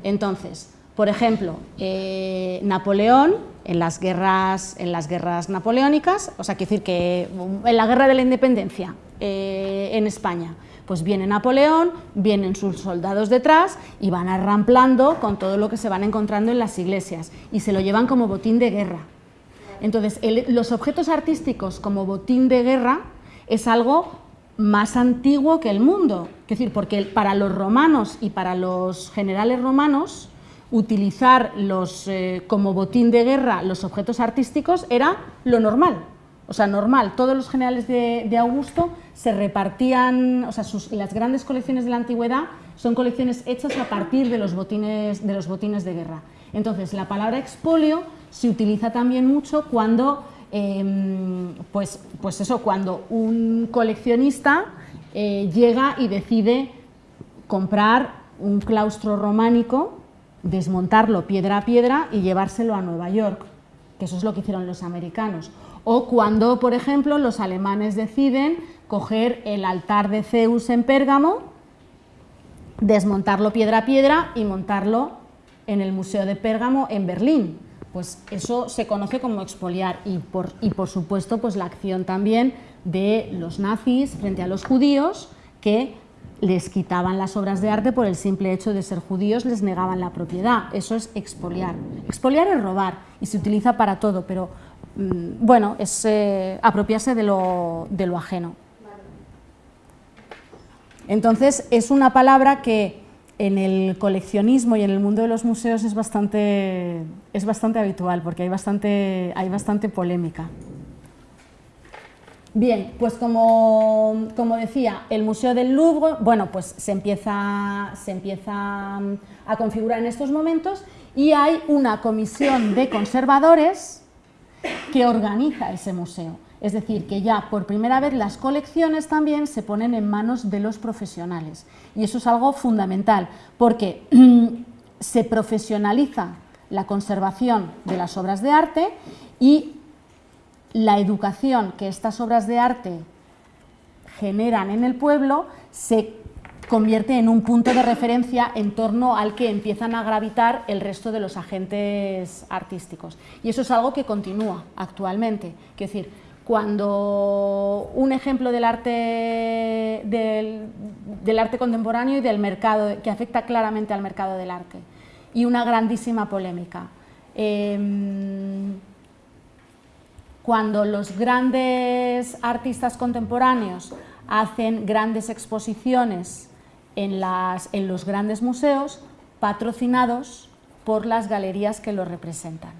Entonces, por ejemplo, eh, Napoleón en las guerras, en las guerras napoleónicas, o sea, quiero decir que en la guerra de la independencia eh, en España, pues viene Napoleón, vienen sus soldados detrás y van arramplando con todo lo que se van encontrando en las iglesias y se lo llevan como botín de guerra. Entonces, los objetos artísticos como botín de guerra es algo más antiguo que el mundo, es decir, porque para los romanos y para los generales romanos utilizar los, eh, como botín de guerra los objetos artísticos era lo normal, o sea, normal. Todos los generales de, Augusto se repartían, o sea, las grandes colecciones de la antigüedad son colecciones hechas a partir de los botines de, guerra. Entonces, la palabra expolio se utiliza también mucho cuando, em, pues, pues eso, cuando un coleccionista eh, llega y decide comprar un claustro románico desmontarlo piedra a piedra y llevárselo a Nueva York, que eso es lo que hicieron los americanos. O cuando, por ejemplo, los alemanes deciden coger el altar de Zeus en Pérgamo, desmontarlo piedra a piedra y montarlo en el Museo de Pérgamo en Berlín. Pues eso se conoce como expoliar y por, y por supuesto pues la acción también de los nazis frente a los judíos que les quitaban las obras de arte por el simple hecho de ser judíos, les negaban la propiedad. Eso es expoliar. Expoliar es robar y se utiliza para todo, pero bueno, es eh, apropiarse de lo, de lo ajeno. Entonces, es una palabra que en el coleccionismo y en el mundo de los museos es bastante, es bastante habitual, porque hay bastante, hay bastante polémica. Bien, pues como, decía, el Museo del Louvre, bueno, pues se empieza, se empieza mm, a configurar en estos momentos y hay una comisión de conservadores que organiza ese museo. Es decir, que ya por primera vez las colecciones también se ponen en manos de los profesionales. Y eso es algo fundamental, porque se profesionaliza la conservación de las obras de arte y la educación que estas obras de arte generan en el pueblo se convierte en un punto de referencia en torno al que empiezan a gravitar el resto de los agentes artísticos. Y eso es algo que continúa actualmente. Es decir, cuando un ejemplo del arte, del, arte contemporáneo y del mercado, que afecta claramente al mercado del arte, y una grandísima polémica. Em, cuando los grandes artistas contemporáneos hacen grandes exposiciones en, los grandes museos patrocinados por las galerías que los representan.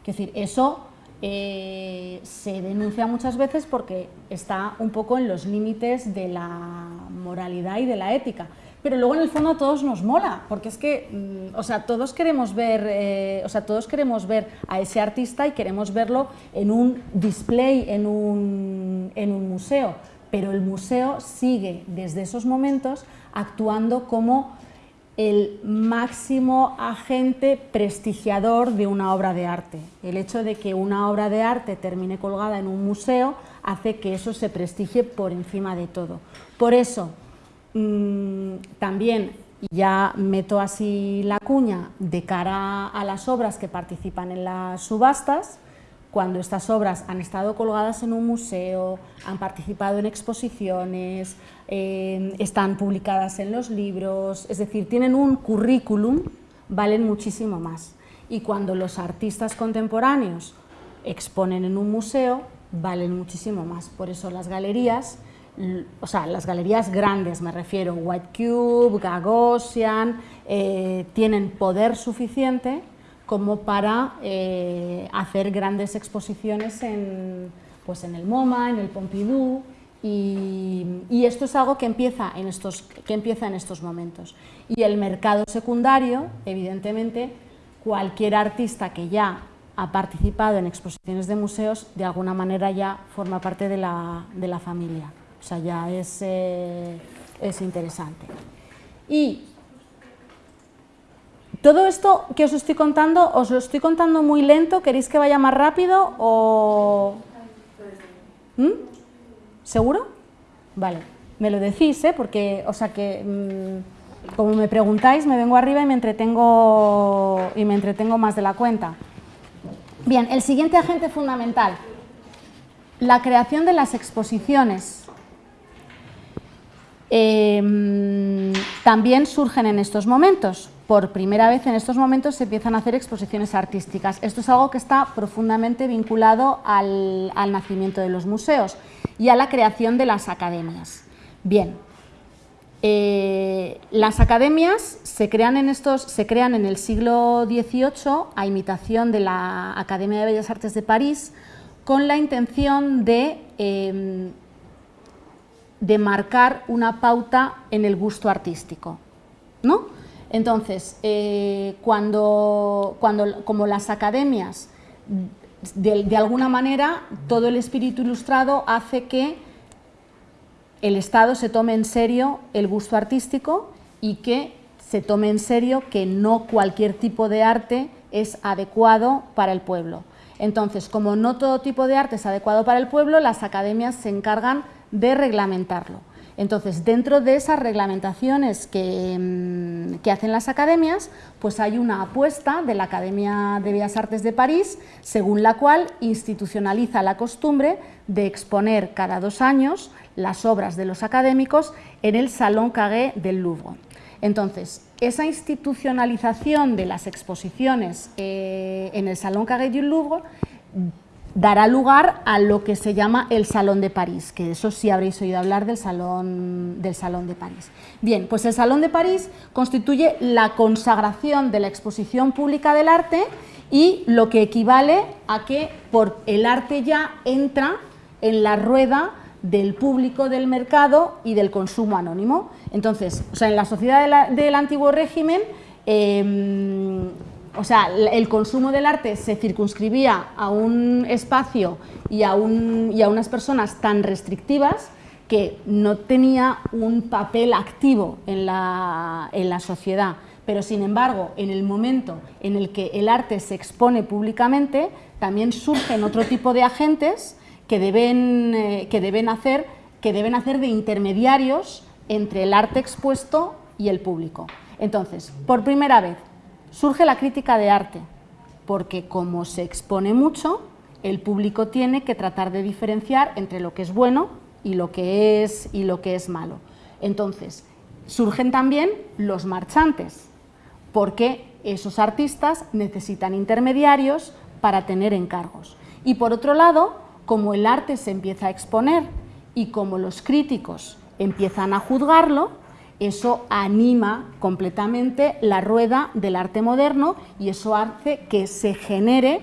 Es decir, eso eh, se denuncia muchas veces porque está un poco en los límites de la moralidad y de la ética pero luego en el fondo a todos nos mola, porque es que, mm, o sea, todos queremos ver, eh, o sea, todos queremos ver a ese artista y queremos verlo en un display, en un, en un museo, pero el museo sigue desde esos momentos actuando como el máximo agente prestigiador de una obra de arte. El hecho de que una obra de arte termine colgada en un museo hace que eso se prestigie por encima de todo. Por eso, Mm, también ya meto así la cuña de cara a las obras que participan en las subastas, cuando estas obras han estado colgadas en un museo, han participado en exposiciones, eh, están publicadas en los libros, es decir, tienen un currículum, valen muchísimo más. Y cuando los artistas contemporáneos exponen en un museo, valen muchísimo más. Por eso las galerías o sea, las galerías grandes me refiero, White Cube, Gagosian, eh, tienen poder suficiente como para eh, hacer grandes exposiciones en, pues en el MoMA, en el Pompidou, y, esto es algo que empieza, en estos, que empieza en estos momentos. Y el mercado secundario, evidentemente, cualquier artista que ya ha participado en exposiciones de museos, de alguna manera ya forma parte de la, de la familia. O sea, ya es, eh, es interesante. Y todo esto que os estoy contando, ¿os lo estoy contando muy lento? ¿Queréis que vaya más rápido o...? ¿Mm? ¿Seguro? Vale, me lo decís, ¿eh? Porque, o sea que, mm, como me preguntáis, me vengo arriba y me entretengo, y me entretengo más de la cuenta. Bien, el siguiente agente fundamental, la creación de las exposiciones. Em, también surgen en estos momentos. Por primera vez en estos momentos se empiezan a hacer exposiciones artísticas. Esto es algo que está profundamente vinculado al, nacimiento de los museos y a la creación de las academias. Bien, eh, las academias se crean, en estos, se crean en el siglo XVIII a imitación de la Academia de Bellas Artes de París con la intención de, em, de marcar una pauta en el gusto artístico. ¿no? Entonces, eh, cuando, cuando, como las academias, de, de alguna manera, todo el espíritu ilustrado hace que el Estado se tome en serio el gusto artístico y que se tome en serio que no cualquier tipo de arte es adecuado para el pueblo. Entonces, como no todo tipo de arte es adecuado para el pueblo, las academias se encargan de reglamentarlo. Entonces, dentro de esas reglamentaciones que, mm, que, hacen las academias, pues hay una apuesta de la Academia de Bellas Artes de París, según la cual institucionaliza la costumbre de exponer cada dos años las obras de los académicos en el Salón Carré del Louvre. Entonces, esa institucionalización de las exposiciones eh, en el Salón Carré del Louvre dará lugar a lo que se llama el Salón de París, que eso sí habréis oído hablar del Salón, del Salón de París. Bien, pues el Salón de París constituye la consagración de la exposición pública del arte y lo que equivale a que por el arte ya entra en la rueda del público del mercado y del consumo anónimo. Entonces, o sea, en la sociedad del antiguo régimen, em, o sea, el consumo del arte se circunscribía a un espacio y a, unas personas tan restrictivas que no tenía un papel activo en la, sociedad pero sin embargo, en el momento en el que el arte se expone públicamente, también surgen otro tipo de agentes que deben, eh, hacer, que deben hacer de intermediarios entre el arte expuesto y el público. Entonces, por primera vez, surge la crítica de arte, porque como se expone mucho, el público tiene que tratar de diferenciar entre lo que es bueno y lo que es, y lo que es malo. Entonces, surgen también los marchantes, porque esos artistas necesitan intermediarios para tener encargos. Y por otro lado, como el arte se empieza a exponer y como los críticos empiezan a juzgarlo, eso anima completamente la rueda del arte moderno y eso hace que se genere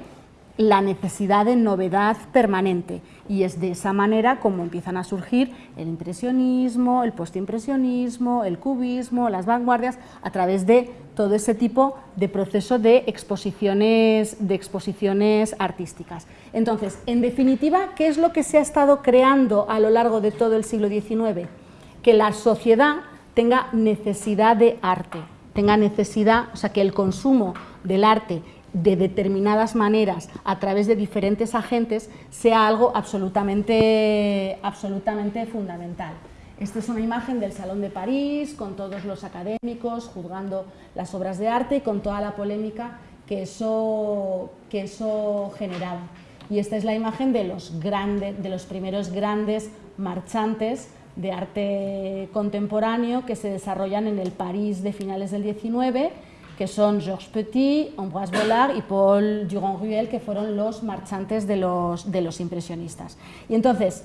la necesidad de novedad permanente y es de esa manera como empiezan a surgir el impresionismo, el postimpresionismo, el cubismo, las vanguardias, a través de todo ese tipo de proceso de exposiciones, de exposiciones artísticas. Entonces, en definitiva, ¿qué es lo que se ha estado creando a lo largo de todo el siglo XIX? Que la sociedad tenga necesidad de arte, tenga necesidad, o sea, que el consumo del arte de determinadas maneras a través de diferentes agentes sea algo absolutamente, absolutamente fundamental. Esta es una imagen del Salón de París con todos los académicos juzgando las obras de arte y con toda la polémica que eso, que eso generaba. Y esta es la imagen de los, grandes, de los primeros grandes marchantes de arte contemporáneo que se desarrollan en el París de finales del 19 que son Georges Petit, Ambroise Vollard y Paul Durand-Ruel, que fueron los marchantes de los, de los impresionistas. Y entonces,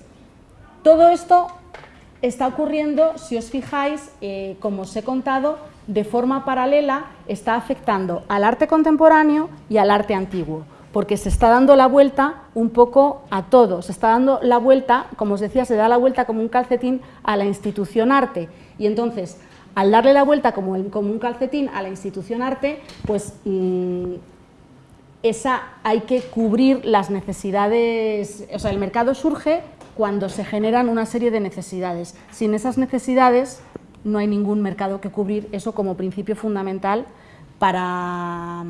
todo esto está ocurriendo, si os fijáis, eh, como os he contado, de forma paralela está afectando al arte contemporáneo y al arte antiguo, porque se está dando la vuelta un poco a todo, se está dando la vuelta, como os decía, se da la vuelta como un calcetín a la institución arte, y entonces al darle la vuelta como, un calcetín a la institución arte, pues mm, esa hay que cubrir las necesidades, o sea, el mercado surge cuando se generan una serie de necesidades. Sin esas necesidades no hay ningún mercado que cubrir, eso como principio fundamental para,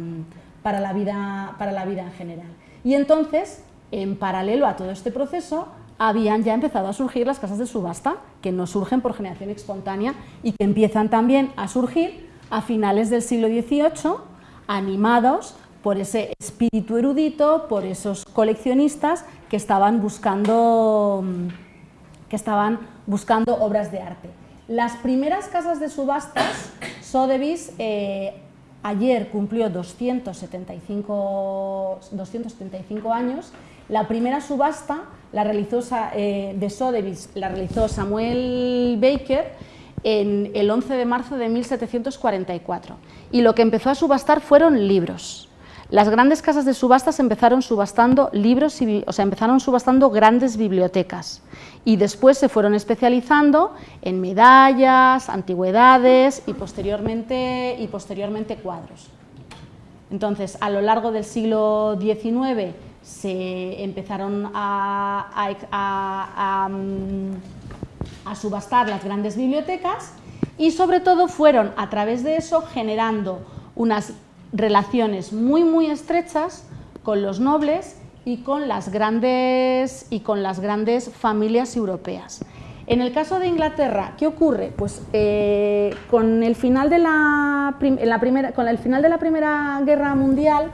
para, la, vida, para la vida en general. Y entonces, en paralelo a todo este proceso, habían ya empezado a surgir las casas de subasta, que no surgen por generación espontánea y que empiezan también a surgir a finales del siglo XVIII, animados por ese espíritu erudito, por esos coleccionistas que estaban buscando, que estaban buscando obras de arte. Las primeras casas de subastas, Sotheby's, eh, ayer cumplió 275, 275 años, la primera subasta la realizó, eh, de Sotheby's la realizó Samuel Baker en el 11 de marzo de 1744 y lo que empezó a subastar fueron libros. Las grandes casas de subastas empezaron subastando libros, o sea, empezaron subastando grandes bibliotecas y después se fueron especializando en medallas, antigüedades y posteriormente, y posteriormente cuadros. Entonces, a lo largo del siglo XIX se empezaron a, a subastar las grandes bibliotecas y sobre todo fueron a través de eso generando unas relaciones muy muy estrechas con los nobles y con las grandes, y con las grandes familias europeas. En el caso de Inglaterra, ¿qué ocurre? Pues eh, con, el final de la, primera, con el final de la Primera Guerra Mundial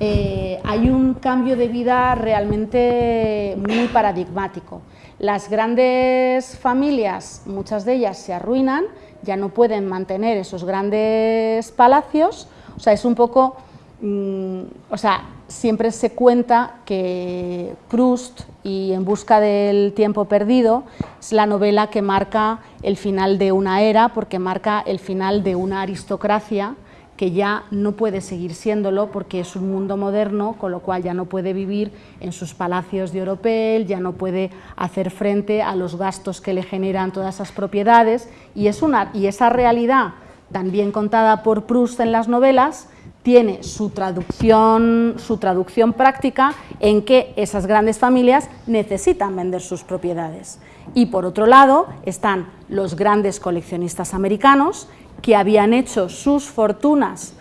eh, hay un cambio de vida realmente muy paradigmático. Las grandes familias, muchas de ellas se arruinan, ya no pueden mantener esos grandes palacios, o sea, es un poco, mm, o sea, siempre se cuenta que Proust y En busca del tiempo perdido es la novela que marca el final de una era, porque marca el final de una aristocracia que ya no puede seguir siéndolo porque es un mundo moderno, con lo cual ya no puede vivir en sus palacios de Oropel, ya no puede hacer frente a los gastos que le generan todas esas propiedades. Y, es una, y esa realidad también contada por Proust en las novelas, tiene su traducción, su traducción práctica en que esas grandes familias necesitan vender sus propiedades. Y por otro lado están los grandes coleccionistas americanos que habían hecho sus fortunas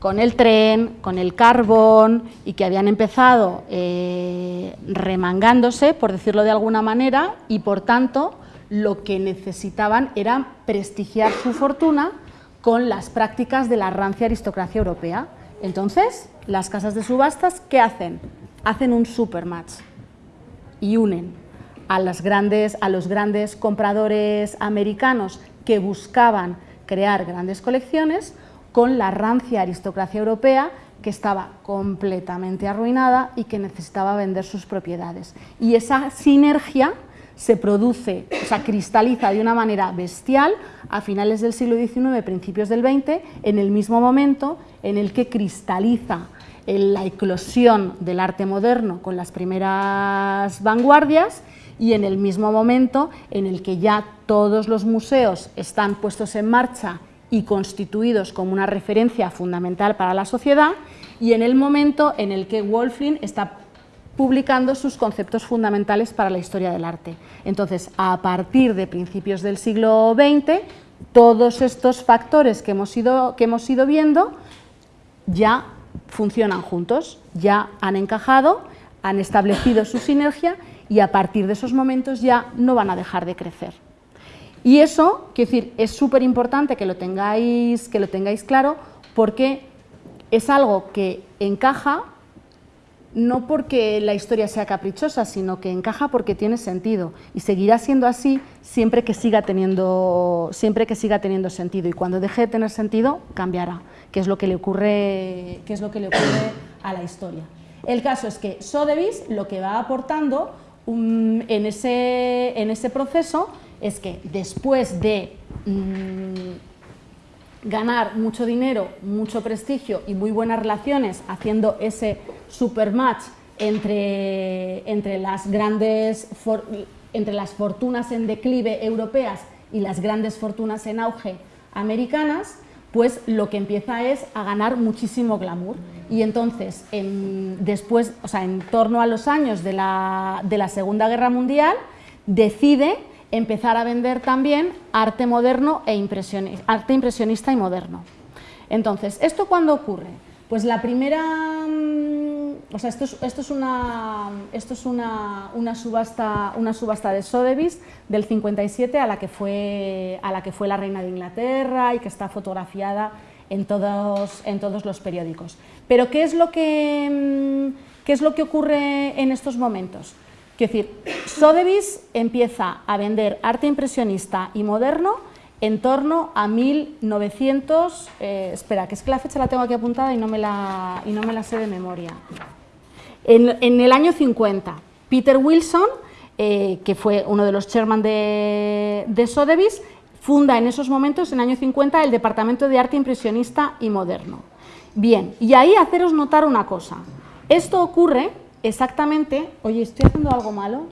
con el tren, con el carbón y que habían empezado eh, remangándose, por decirlo de alguna manera, y por tanto lo que necesitaban era prestigiar su fortuna con las prácticas de la rancia aristocracia europea. Entonces, las casas de subastas, ¿qué hacen? Hacen un supermatch y unen a, las grandes, a los grandes compradores americanos que buscaban crear grandes colecciones con la rancia aristocracia europea que estaba completamente arruinada y que necesitaba vender sus propiedades. Y esa sinergia se produce, o sea, cristaliza de una manera bestial a finales del siglo XIX, principios del XX, en el mismo momento en el que cristaliza la eclosión del arte moderno con las primeras vanguardias y en el mismo momento en el que ya todos los museos están puestos en marcha y constituidos como una referencia fundamental para la sociedad y en el momento en el que Wolfling está publicando sus conceptos fundamentales para la historia del arte. Entonces, a partir de principios del siglo XX, todos estos factores que hemos ido, que hemos ido viendo ya funcionan juntos, ya han encajado, han establecido su sinergia y a partir de esos momentos ya no van a dejar de crecer. Y eso, quiero decir, es súper importante que, lo tengáis, que lo tengáis claro porque es algo que encaja no porque la historia sea caprichosa, sino que encaja porque tiene sentido y seguirá siendo así siempre que siga teniendo, siempre que siga teniendo sentido y cuando deje de tener sentido cambiará, que es lo que le ocurre, es lo que le ocurre a la historia. El caso es que Sotheby's lo que va aportando en, ese, en, ese, proceso es que después de mm, ganar mucho dinero, mucho prestigio y muy buenas relaciones haciendo ese supermatch entre, entre, las grandes entre las fortunas en declive europeas y las grandes fortunas en auge americanas, pues lo que empieza es a ganar muchísimo glamour. Y entonces, en, después, o sea, en torno a los años de la, de la Segunda Guerra Mundial, decide empezar a vender también arte moderno e impresionista, arte impresionista y moderno. Entonces, ¿esto cuándo ocurre? Pues la primera o sea, esto es, esto es, una, esto es una, una, subasta, una subasta de Sotheby's del 57 a la, que fue, a la que fue la reina de Inglaterra y que está fotografiada en todos, en todos los periódicos. Pero ¿qué es, lo que, mm, ¿qué es lo que ocurre en estos momentos? Quiero decir, Sotheby's empieza a vender arte impresionista y moderno en torno a 1900, eh, espera, que es que la fecha la tengo aquí apuntada y no me la, sé de memoria. En, el año 50, Peter Wilson, eh, que fue uno de los chairman de, de Sotheby's, funda en esos momentos, en el año 50, el Departamento de Arte Impresionista y Moderno. Bien, y ahí haceros notar una cosa. Esto ocurre exactamente... Oye, ¿estoy haciendo algo malo?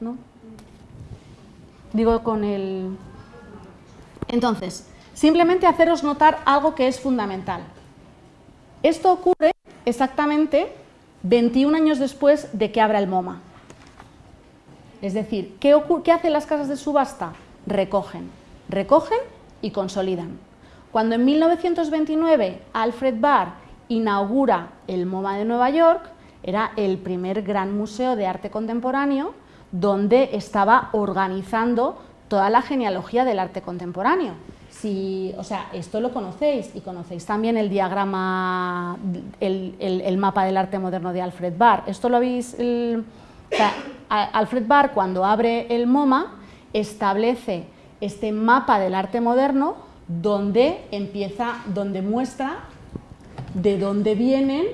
¿No? Digo con el... Entonces, simplemente haceros notar algo que es fundamental. Esto ocurre exactamente 21 años después de que abra el MoMA. Es decir, ¿qué, ¿qué hacen las casas de subasta? Recogen, recogen y consolidan. Cuando en 1929 Alfred Barr inaugura el MoMA de Nueva York, era el primer gran museo de arte contemporáneo donde estaba organizando toda la genealogía del arte contemporáneo. Si, o sea, esto lo conocéis y conocéis también el diagrama, el, mapa del arte moderno de Alfred Barr. Esto lo habéis... Alfred Barr cuando abre el MoMA establece este mapa del arte moderno donde empieza, donde muestra de dónde vienen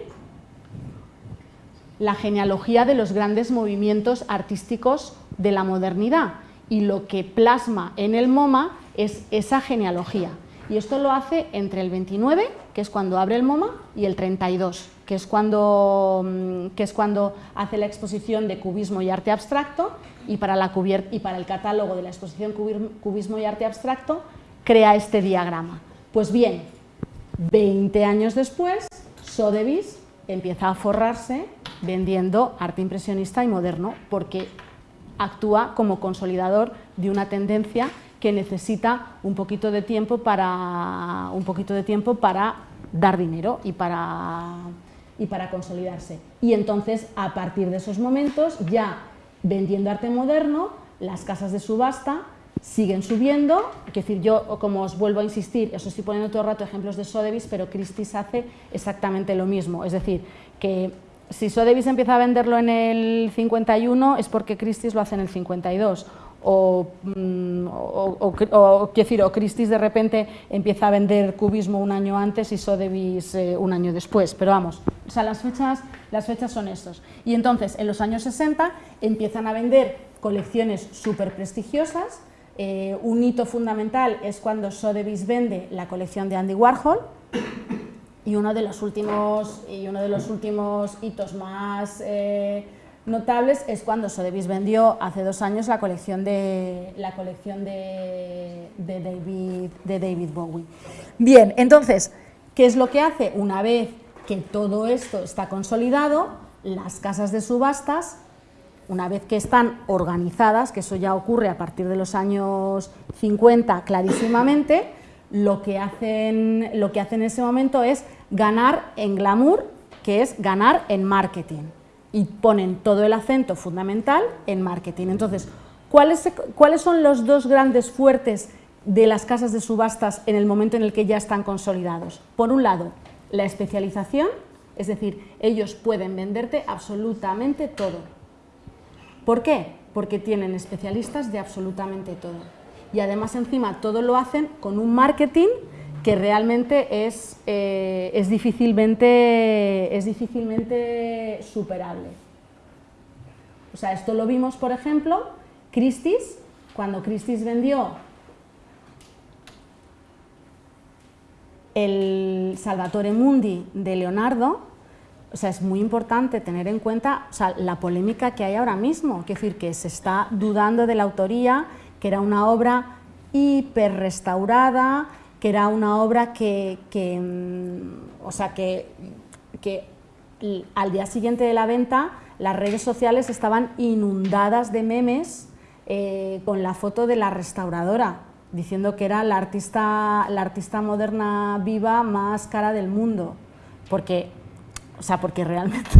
la genealogía de los grandes movimientos artísticos de la modernidad y lo que plasma en el MoMA es esa genealogía. Y esto lo hace entre el 29, que es cuando abre el MoMA, y el 32, que es cuando, mm, que es cuando hace la exposición de cubismo y arte abstracto, y para, la y para el catálogo de la exposición cubismo y arte abstracto crea este diagrama. Pues bien, 20 años después, Sotheby's empieza a forrarse vendiendo arte impresionista y moderno, porque actúa como consolidador de una tendencia que necesita un poquito de tiempo para, un poquito de tiempo para dar dinero y para, y para consolidarse. Y entonces, a partir de esos momentos, ya vendiendo arte moderno, las casas de subasta siguen subiendo, es decir, yo, como os vuelvo a insistir, os estoy poniendo todo el rato ejemplos de Sotheby's, pero Christie's hace exactamente lo mismo, es decir, que si Sotheby's empieza a venderlo en el 51 es porque Christie's lo hace en el 52 o, mm, o, decir, o Christie's de repente empieza a vender cubismo un año antes y Sotheby's eh, un año después, pero vamos, o sea, las fechas, las fechas son estos. Y entonces, en los años 60 empiezan a vender colecciones súper prestigiosas, eh, un hito fundamental es cuando Sotheby's vende la colección de Andy Warhol, y uno de los últimos, y uno de los últimos hitos más eh, notables es cuando Sotheby's vendió hace dos años la colección de, la colección David, de David Bowie. Bien, entonces, ¿qué es lo que hace? Una vez que todo esto está consolidado, las casas de subastas, una vez que están organizadas, que eso ya ocurre a partir de los años 50 clarísimamente, lo que hacen, lo que hacen en ese momento es ganar en glamour, que es ganar en marketing. Y ponen todo el acento fundamental en marketing. Entonces, ¿cuáles, ¿cuáles son los dos grandes fuertes de las casas de subastas en el momento en el que ya están consolidados? Por un lado, la especialización, es decir, ellos pueden venderte absolutamente todo. ¿Por qué? Porque tienen especialistas de absolutamente todo. Y además encima todo lo hacen con un marketing que realmente es, eh, es, difícilmente, es difícilmente superable. O sea, esto lo vimos, por ejemplo, Christie's, cuando Christie's vendió el Salvatore Mundi de Leonardo, o sea, es muy importante tener en cuenta la polémica que hay ahora mismo, es decir, que se está dudando de la autoría, que era una obra hiper restaurada, que era una obra que, mm, o sea, que, al día siguiente de la venta las redes sociales estaban inundadas de memes eh, con la foto de la restauradora, diciendo que era la artista, la artista moderna viva más cara del mundo, porque, o sea, porque realmente,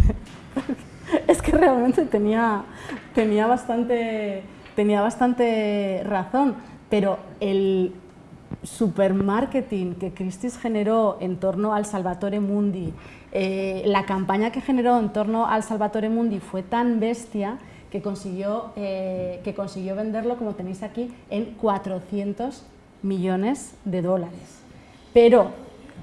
es que realmente tenía, tenía, bastante, tenía bastante razón, pero el, super marketing que Christie's generó en torno al Salvatore Mundi, eh, la campaña que generó en torno al Salvatore Mundi fue tan bestia que consiguió, eh, que consiguió venderlo, como tenéis aquí, en 400 millones de dólares. Pero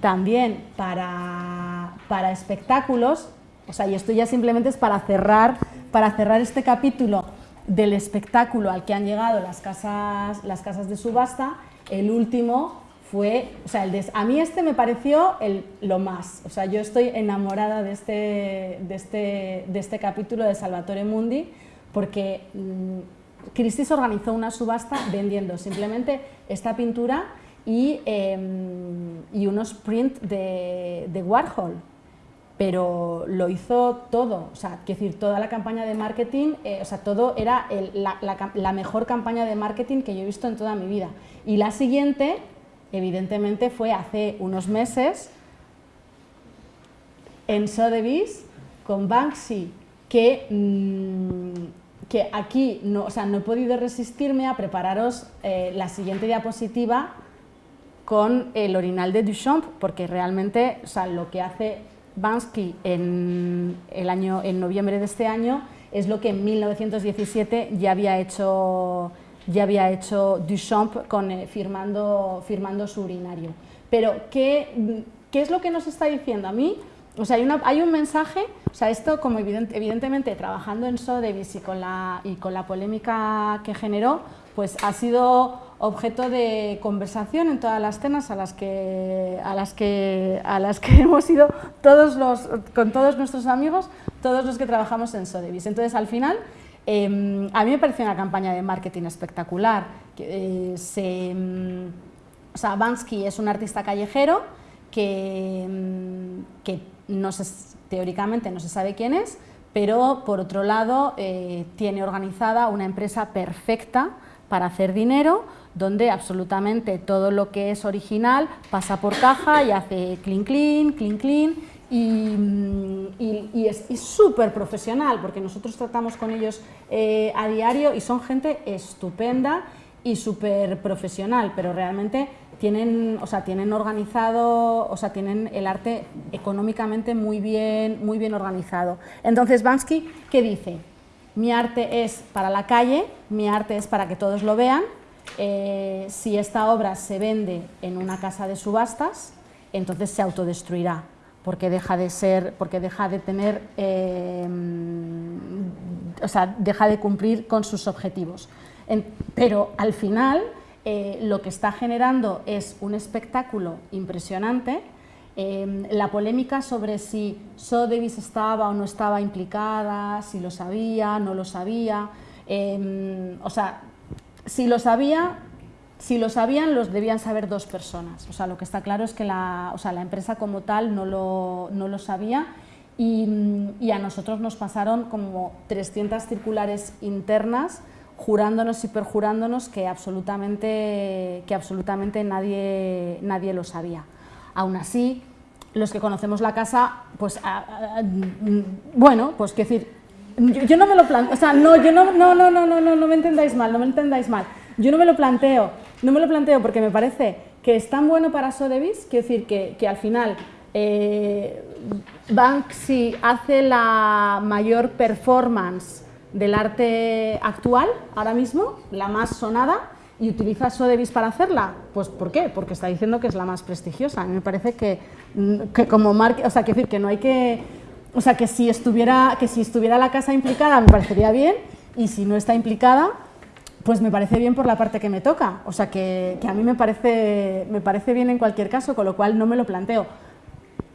también para, para espectáculos, o sea, y esto ya simplemente es para cerrar, para cerrar este capítulo del espectáculo al que han llegado las casas, las casas de subasta, el último fue, o sea, el a mí este me pareció el, lo más, o sea, yo estoy enamorada de este, de este, de este capítulo de Salvatore Mundi, porque mmm, Christie's organizó una subasta vendiendo simplemente esta pintura y, eh, y unos prints de, Warhol, pero lo hizo todo, o sea, quiero decir, toda la campaña de marketing, eh, o sea, todo era la, mejor campaña de marketing que yo he visto en toda mi vida. Y la siguiente, evidentemente, fue hace unos meses en Sotheby's con Banksy, que, que aquí no, o sea, no he podido resistirme a prepararos eh, la siguiente diapositiva con el orinal de Duchamp, porque realmente o sea, lo que hace Bansky en, el año, en noviembre de este año es lo que en 1917 ya había hecho, ya había hecho Duchamp con, eh, firmando, firmando su urinario. Pero, ¿qué, ¿qué es lo que nos está diciendo? A mí, o sea, hay, una, hay un mensaje, o sea, esto como evident, evidentemente trabajando en Sotheby's y con, la, y con la polémica que generó, pues ha sido objeto de conversación en todas las cenas a las que, a las que, a las que hemos ido todos los, con todos nuestros amigos, todos los que trabajamos en Sotheby's. Entonces, al final, eh, a mí me pareció una campaña de marketing espectacular. Eh, se, eh, o Bansky es un artista callejero que, que no se, teóricamente no se sabe quién es, pero por otro lado eh, tiene organizada una empresa perfecta para hacer dinero, donde absolutamente todo lo que es original pasa por caja y hace clean, clean, clean, clean, y, y es súper profesional, porque nosotros tratamos con ellos eh, a diario y son gente estupenda y súper profesional, pero realmente tienen, o sea, tienen organizado, o sea, tienen el arte económicamente muy bien, muy bien organizado. Entonces, Bansky, ¿qué dice? Mi arte es para la calle, mi arte es para que todos lo vean, eh, si esta obra se vende en una casa de subastas, entonces se autodestruirá, porque deja de ser, porque deja de tener, eh, o sea, deja de cumplir con sus objetivos. Pero al final eh, lo que está generando es un espectáculo impresionante. Eh, la polémica sobre si Sotheby's estaba o no estaba implicada, si lo sabía, no lo sabía, eh, o sea, si lo sabía, si lo sabían, los debían saber dos personas. O sea, lo que está claro es que la, o sea, la empresa como tal no lo, no lo sabía y, a nosotros nos pasaron como 300 circulares internas jurándonos y perjurándonos que absolutamente, que absolutamente nadie, nadie lo sabía. Aún así, los que conocemos la casa, pues, bueno, pues, que decir, yo, no me lo planteo, o sea, no, yo no, no, no, no, no, no, no me entendáis mal, no me entendáis mal. Yo no me lo planteo, no me lo planteo porque me parece que es tan bueno para Sotheby's, quiero decir que, que al final eh, Banksy hace la mayor performance del arte actual, ahora mismo, la más sonada, y utiliza Sotheby's para hacerla? Pues ¿por qué? Porque está diciendo que es la más prestigiosa. A mí me parece que, que como marca, o sea, que decir que no hay que o sea, que si, estuviera, que si estuviera la casa implicada me parecería bien y si no está implicada, pues me parece bien por la parte que me toca. O sea, que, que a mí me parece, me parece bien en cualquier caso, con lo cual no me lo planteo.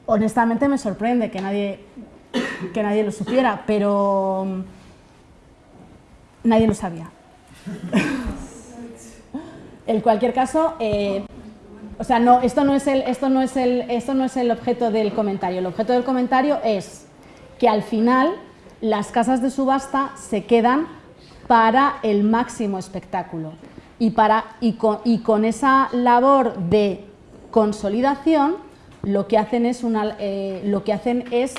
Honestamente me sorprende que nadie, que nadie lo supiera, pero nadie lo sabía. en cualquier caso, eh, o sea, no, esto, no es el, esto, no es el, esto no es el objeto del comentario. El objeto del comentario es que al final las casas de subasta se quedan para el máximo espectáculo y, para, y, con, y con esa labor de consolidación lo que hacen es, una, eh, lo que hacen es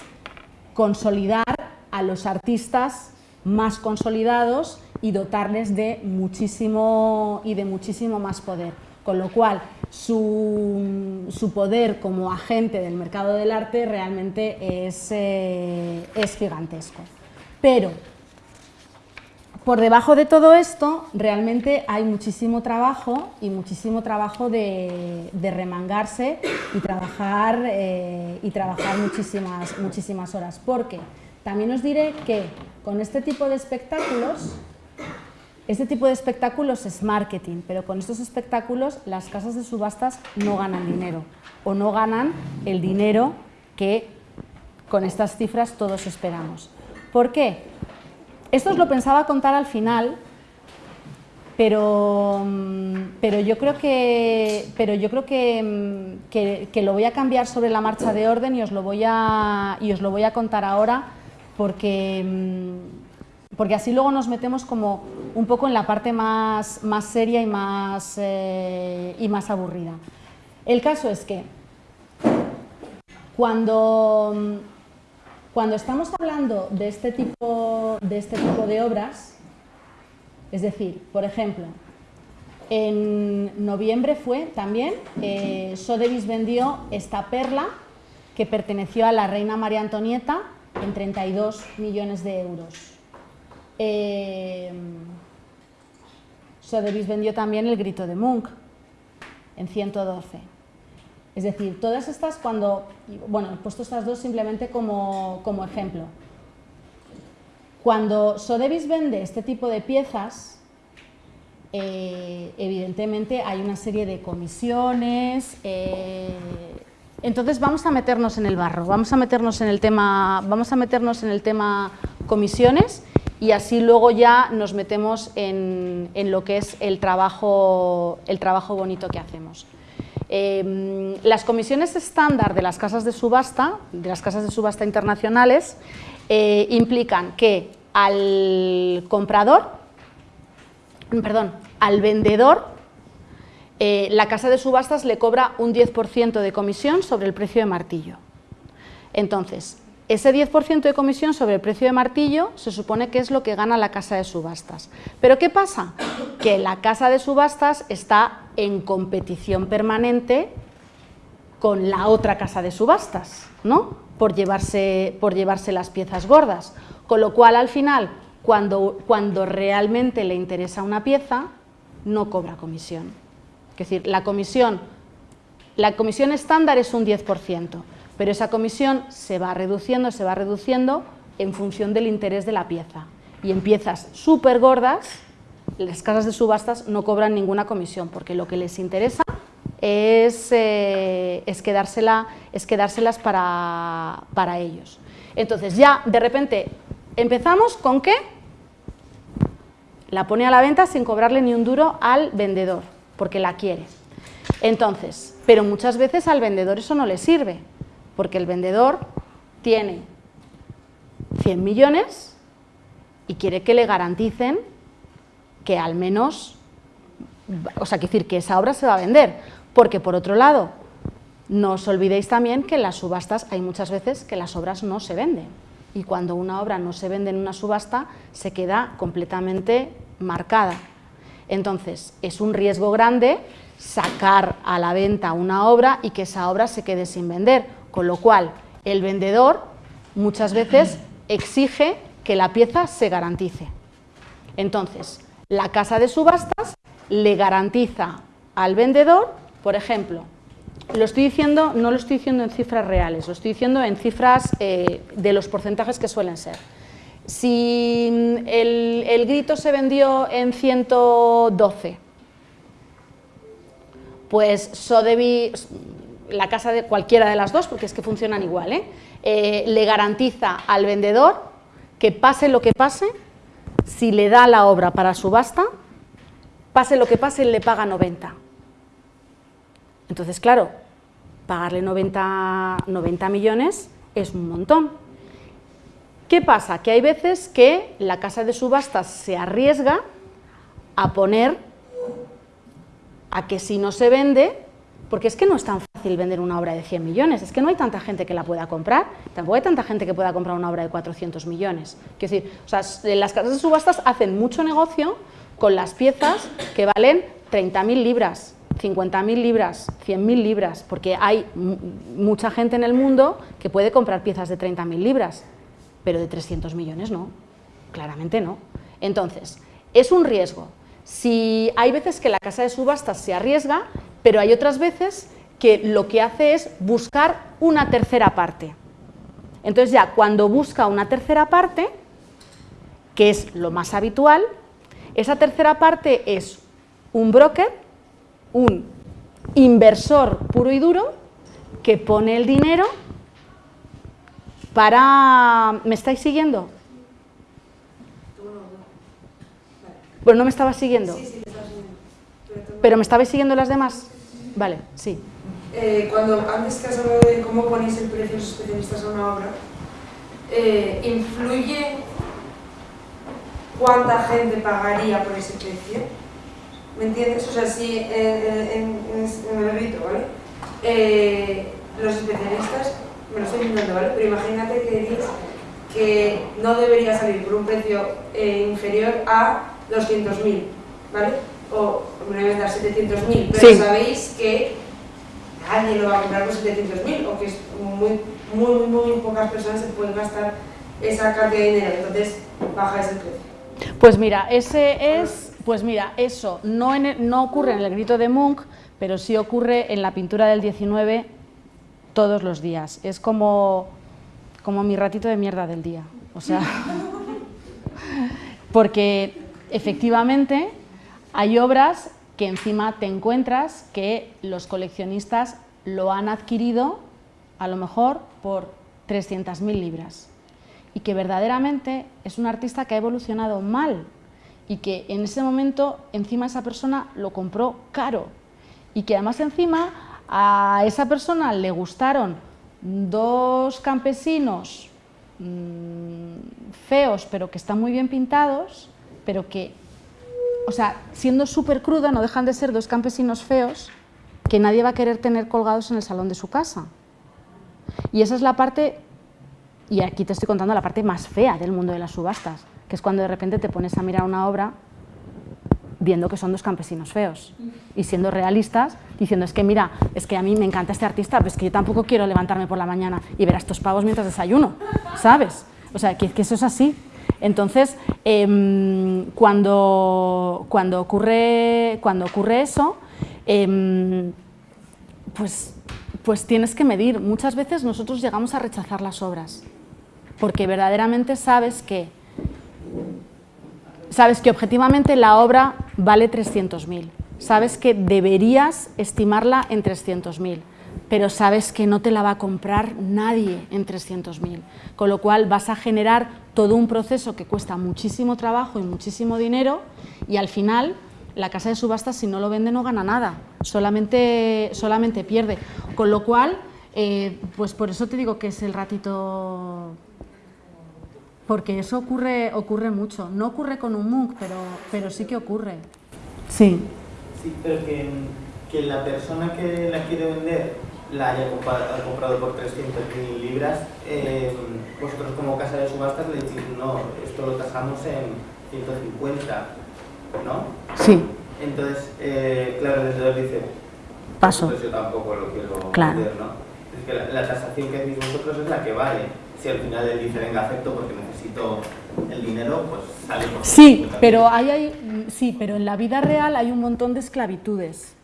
consolidar a los artistas más consolidados y dotarles de muchísimo, y de muchísimo más poder. Con lo cual, su, su, poder como agente del mercado del arte realmente es, eh, es gigantesco. Pero por debajo de todo esto realmente hay muchísimo trabajo y muchísimo trabajo de, de remangarse y trabajar, eh, y trabajar muchísimas, muchísimas horas. Porque también os diré que con este tipo de espectáculos este tipo de espectáculos es marketing, pero con estos espectáculos las casas de subastas no ganan dinero o no ganan el dinero que con estas cifras todos esperamos. ¿Por qué? Esto os lo pensaba contar al final, pero, pero yo creo, que, pero yo creo que, que, lo voy a cambiar sobre la marcha de orden y os lo voy a, y os lo voy a contar ahora porque porque así luego nos metemos como un poco en la parte más, más seria y más, eh, y más aburrida. El caso es que cuando, cuando estamos hablando de este, tipo, de este tipo de obras, es decir, por ejemplo, en noviembre fue también, eh, Sotheby's vendió esta perla que perteneció a la reina María Antonieta en 32 millones de euros. Eh, vendió también el grito de Munch en 112. Es decir, todas estas cuando, bueno, he puesto estas dos simplemente como, ejemplo. Cuando Sotheby's vende este tipo de piezas, eh, evidentemente hay una serie de comisiones, eh, entonces vamos a meternos en el barro, vamos a meternos en el tema, vamos a meternos en el tema comisiones y así luego ya nos metemos en, lo que es el trabajo, el trabajo bonito que hacemos. Em, las comisiones estándar de las casas de subasta, de las casas de subasta internacionales, eh, implican que al comprador, perdón, al vendedor, eh, la casa de subastas le cobra un 10% de comisión sobre el precio de martillo. Entonces, ese 10% de comisión sobre el precio de martillo se supone que es lo que gana la casa de subastas. ¿Pero qué pasa? Que la casa de subastas está en competición permanente con la otra casa de subastas, ¿no? Por llevarse, por llevarse las piezas gordas. Con lo cual, al final, cuando, cuando realmente le interesa una pieza, no cobra comisión. Es decir, la comisión, la comisión estándar es un 10%, pero esa comisión se va reduciendo, se va reduciendo en función del interés de la pieza. Y en piezas súper gordas, las casas de subastas no cobran ninguna comisión, porque lo que les interesa es, eh, es, quedársela, es quedárselas para, para ellos. Entonces ya de repente empezamos con qué? La pone a la venta sin cobrarle ni un duro al vendedor, porque la quiere. Entonces, pero muchas veces al vendedor eso no le sirve, porque el vendedor tiene 100 millones y quiere que le garanticen que al menos, o sea, decir que esa obra se va a vender, porque por otro lado, no os olvidéis también que en las subastas hay muchas veces que las obras no se venden. Y cuando una obra no se vende en una subasta se queda completamente marcada. Entonces, es un riesgo grande sacar a la venta una obra y que esa obra se quede sin vender, con lo cual, el vendedor muchas veces exige que la pieza se garantice. Entonces, la casa de subastas le garantiza al vendedor, por ejemplo, lo estoy diciendo, no lo estoy diciendo en cifras reales, lo estoy diciendo en cifras eh, de los porcentajes que suelen ser. Si el, el grito se vendió en 112, pues Sotheby's, la casa de cualquiera de las dos, porque es que funcionan igual, ¿eh? Eh, le garantiza al vendedor que pase lo que pase, si le da la obra para subasta, pase lo que pase, le paga 90. Entonces, claro, pagarle 90, 90 millones es un montón. ¿Qué pasa? Que hay veces que la casa de subastas se arriesga a poner a que si no se vende, porque es que no es tan fácil vender una obra de 100 millones, es que no hay tanta gente que la pueda comprar, tampoco hay tanta gente que pueda comprar una obra de 400 millones. Quiero decir, o sea, las casas de subastas hacen mucho negocio con las piezas que valen 30.000 libras, 50.000 libras, 100.000 libras, porque hay mucha gente en el mundo que puede comprar piezas de 30.000 libras, pero de 300 millones no, claramente no. Entonces, es un riesgo. Si hay veces que la casa de subastas se arriesga, pero hay otras veces que lo que hace es buscar una tercera parte. Entonces ya cuando busca una tercera parte, que es lo más habitual, esa tercera parte es un broker, un inversor puro y duro, que pone el dinero para... ¿Me estáis siguiendo? Bueno, no me estaba siguiendo. Sí, sí, me estaba siguiendo. Pero, tú- ¿Pero me estabais siguiendo las demás? Vale, sí. Eh, cuando antes que has hablado de cómo ponéis el precio los especialistas a una obra, eh, ¿influye cuánta gente pagaría por ese precio? ¿Me entiendes? O sea, si en, en- en el grito, ¿vale? Eh, los especialistas, me lo estoy inventando, ¿vale? Pero imagínate que dices que no debería salir por un precio inferior a 200.000, ¿vale? O me voy a dar 700.000, pero Sí. sabéis que nadie lo va a comprar por 700.000 o que es muy, muy, muy, muy pocas personas se pueden gastar esa cantidad de dinero, entonces baja ese precio. Pues mira, ese es, pues mira, eso no, en el- no ocurre en el grito de Munch, pero sí ocurre en la pintura del 19 todos los días. Es como, como mi ratito de mierda del día. O sea, porque efectivamente hay obras que encima te encuentras que los coleccionistas lo han adquirido a lo mejor por 300.000 libras. Y que verdaderamente es un artista que ha evolucionado mal y que en ese momento encima esa persona lo compró caro. Y que además encima a esa persona le gustaron dos campesinos mm, feos pero que están muy bien pintados, pero que, o sea, siendo súper cruda no dejan de ser dos campesinos feos que nadie va a querer tener colgados en el salón de su casa. Y esa es la parte y aquí te estoy contando la parte más fea del mundo de las subastas, que es cuando de repente te pones a mirar una obra viendo que son dos campesinos feos y siendo realistas, diciendo es que mira, es que a mí me encanta este artista, pero es que yo tampoco quiero levantarme por la mañana y ver a estos pavos mientras desayuno, ¿sabes? O sea, que, que eso es así. Entonces, em, cuando, cuando, ocurre, cuando ocurre eso, em, pues, pues tienes que medir. Muchas veces nosotros llegamos a rechazar las obras, porque verdaderamente sabes que, sabes que objetivamente la obra vale 300.000, sabes que deberías estimarla en 300.000, pero sabes que no te la va a comprar nadie en 300.000, con lo cual vas a generar todo un proceso que cuesta muchísimo trabajo y muchísimo dinero y al final la casa de subastas si no lo vende no gana nada, solamente, solamente pierde. Con lo cual, eh, pues por eso te digo que es el ratito... Porque eso ocurre, ocurre mucho. No ocurre con un MOOC, pero, pero sí que ocurre. Sí. Sí, pero que, que la persona que la quiere vender la haya comprado por 300.000 libras, eh, vosotros como casa de subastas le decís, no, esto lo tasamos en 150, ¿no? Sí, Entonces, eh, claro, el vendedor dice, paso. pues yo tampoco lo quiero Claro. vender, ¿no? Es que la, la tasación que decís vosotros es la que vale. Si al final él dice, venga, acepto porque necesito el dinero, pues sale por Sí, 150.000. pero hay, hay- sí, pero en la vida real hay un montón de esclavitudes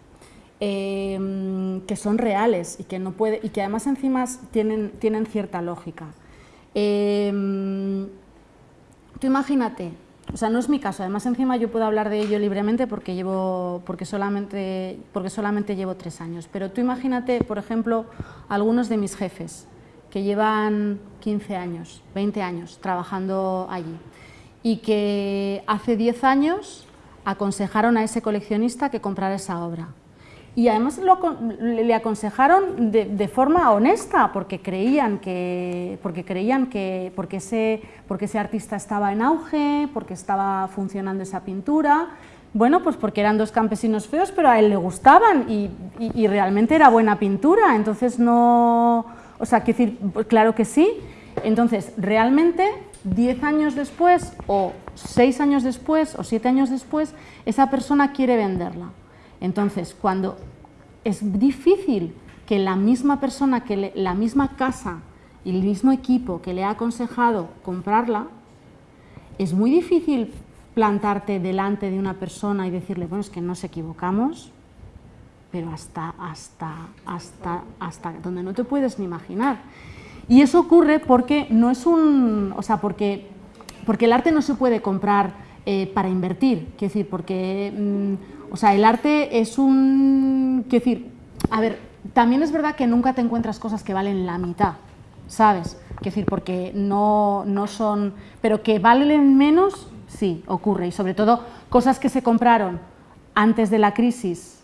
eh, que son reales y que, no puede, y que además encima tienen, tienen cierta lógica. Eh, tú imagínate, o sea, no es mi caso, además encima yo puedo hablar de ello libremente porque, llevo, porque, solamente, porque solamente llevo tres años, pero tú imagínate, por ejemplo, algunos de mis jefes que llevan 15 años, 20 años trabajando allí y que hace 10 años aconsejaron a ese coleccionista que comprara esa obra. Y además le aconsejaron de, forma honesta, porque creían que, porque creían que porque ese, porque ese artista estaba en auge, porque estaba funcionando esa pintura. Bueno, pues porque eran dos campesinos feos, pero a él le gustaban y, y- realmente era buena pintura. Entonces no, o sea, quiero decir, claro que sí. Entonces, realmente, 10 años después, o 6 años después, o 7 años después, esa persona quiere venderla. Entonces, cuando es difícil que la misma persona, que la misma casa y el mismo equipo que le ha aconsejado comprarla, es muy difícil plantarte delante de una persona y decirle, bueno, es que nos equivocamos, pero hasta, hasta, hasta, hasta donde no te puedes ni imaginar. Y eso ocurre porque no es un, o sea, porque, porque el arte no se puede comprar eh, para invertir, quiero decir, porque, mm, o sea, el arte es un, quiero decir, a ver, también es verdad que nunca te encuentras cosas que valen la mitad, ¿sabes? Quiero decir, porque no, no son, pero que valen menos, sí, ocurre, y sobre todo cosas que se compraron antes de la crisis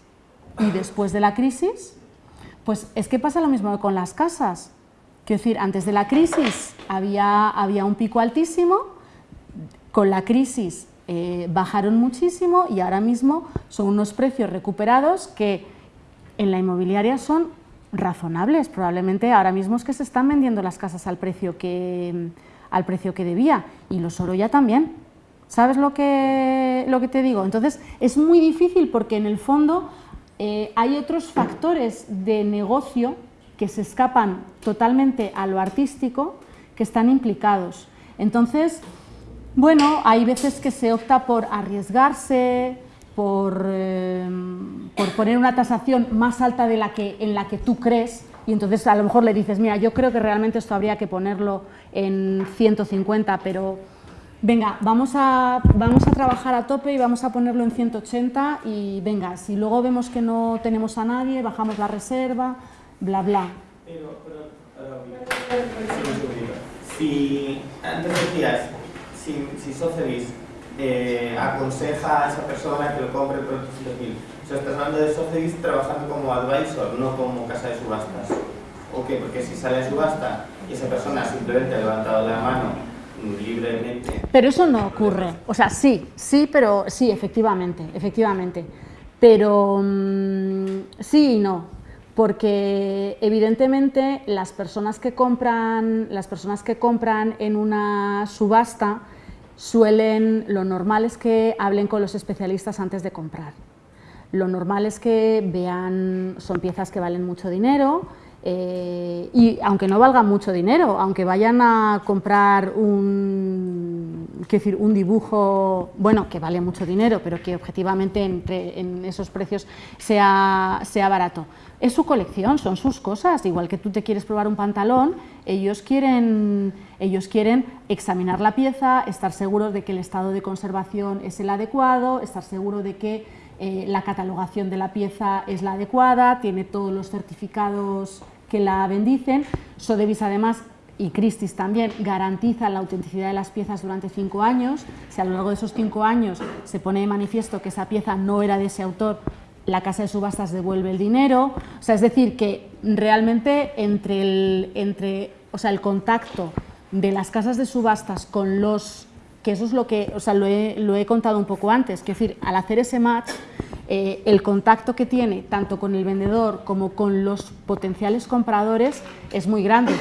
y después de la crisis, pues es que pasa lo mismo con las casas. Quiero decir, antes de la crisis había, había un pico altísimo, con la crisis eh, bajaron muchísimo y ahora mismo son unos precios recuperados que en la inmobiliaria son razonables. Probablemente ahora mismo es que se están vendiendo las casas al precio que, al precio que debía y los oro ya también. ¿Sabes lo que, lo que te digo? Entonces es muy difícil porque en el fondo eh, hay otros factores de negocio que se escapan totalmente a lo artístico que están implicados. Entonces, bueno, hay veces que se opta por arriesgarse, por, eh, poner una tasación más alta de la que, en la que tú crees y entonces a lo mejor le dices, mira, yo creo que realmente esto habría que ponerlo en 150, pero venga, vamos a, vamos a trabajar a tope y vamos a ponerlo en 180 y venga, si luego vemos que no tenemos a nadie, bajamos la reserva, bla, bla. Pero, pero, si antes decías, si, si eh, aconseja a esa persona que lo compre el producto o sea, estás hablando de Sotheby's trabajando como advisor, no como casa de subastas. ¿O qué? Porque si sale a subasta y esa persona simplemente ha levantado la mano libremente. Pero eso no ocurre. O sea, sí, sí, pero sí, efectivamente, efectivamente. Pero mm, sí y no, porque evidentemente las personas que compran, las personas que compran en una subasta suelen, lo normal es que hablen con los especialistas antes de comprar. Lo normal es que vean, son piezas que valen mucho dinero, eh, y aunque no valga mucho dinero, aunque vayan a comprar un, decir, un dibujo, bueno, que vale mucho dinero, pero que objetivamente entre, en esos precios sea, sea barato. Es su colección, son sus cosas, igual que tú te quieres probar un pantalón, ellos quieren, ellos quieren examinar la pieza, estar seguros de que el estado de conservación es el adecuado, estar seguro de que eh, la catalogación de la pieza es la adecuada, tiene todos los certificados que la bendicen. Sotheby's además y Christie's también garantiza la autenticidad de las piezas durante cinco años. Si a lo largo de esos cinco años se pone de manifiesto que esa pieza no era de ese autor, la casa de subastas devuelve el dinero. O sea, es decir, que realmente entre el, entre, o sea, el contacto de las casas de subastas con los que eso es lo que, o sea, lo he, lo he contado un poco antes, que decir, al hacer ese match, eh, el contacto que tiene tanto con el vendedor como con los potenciales compradores es muy grande.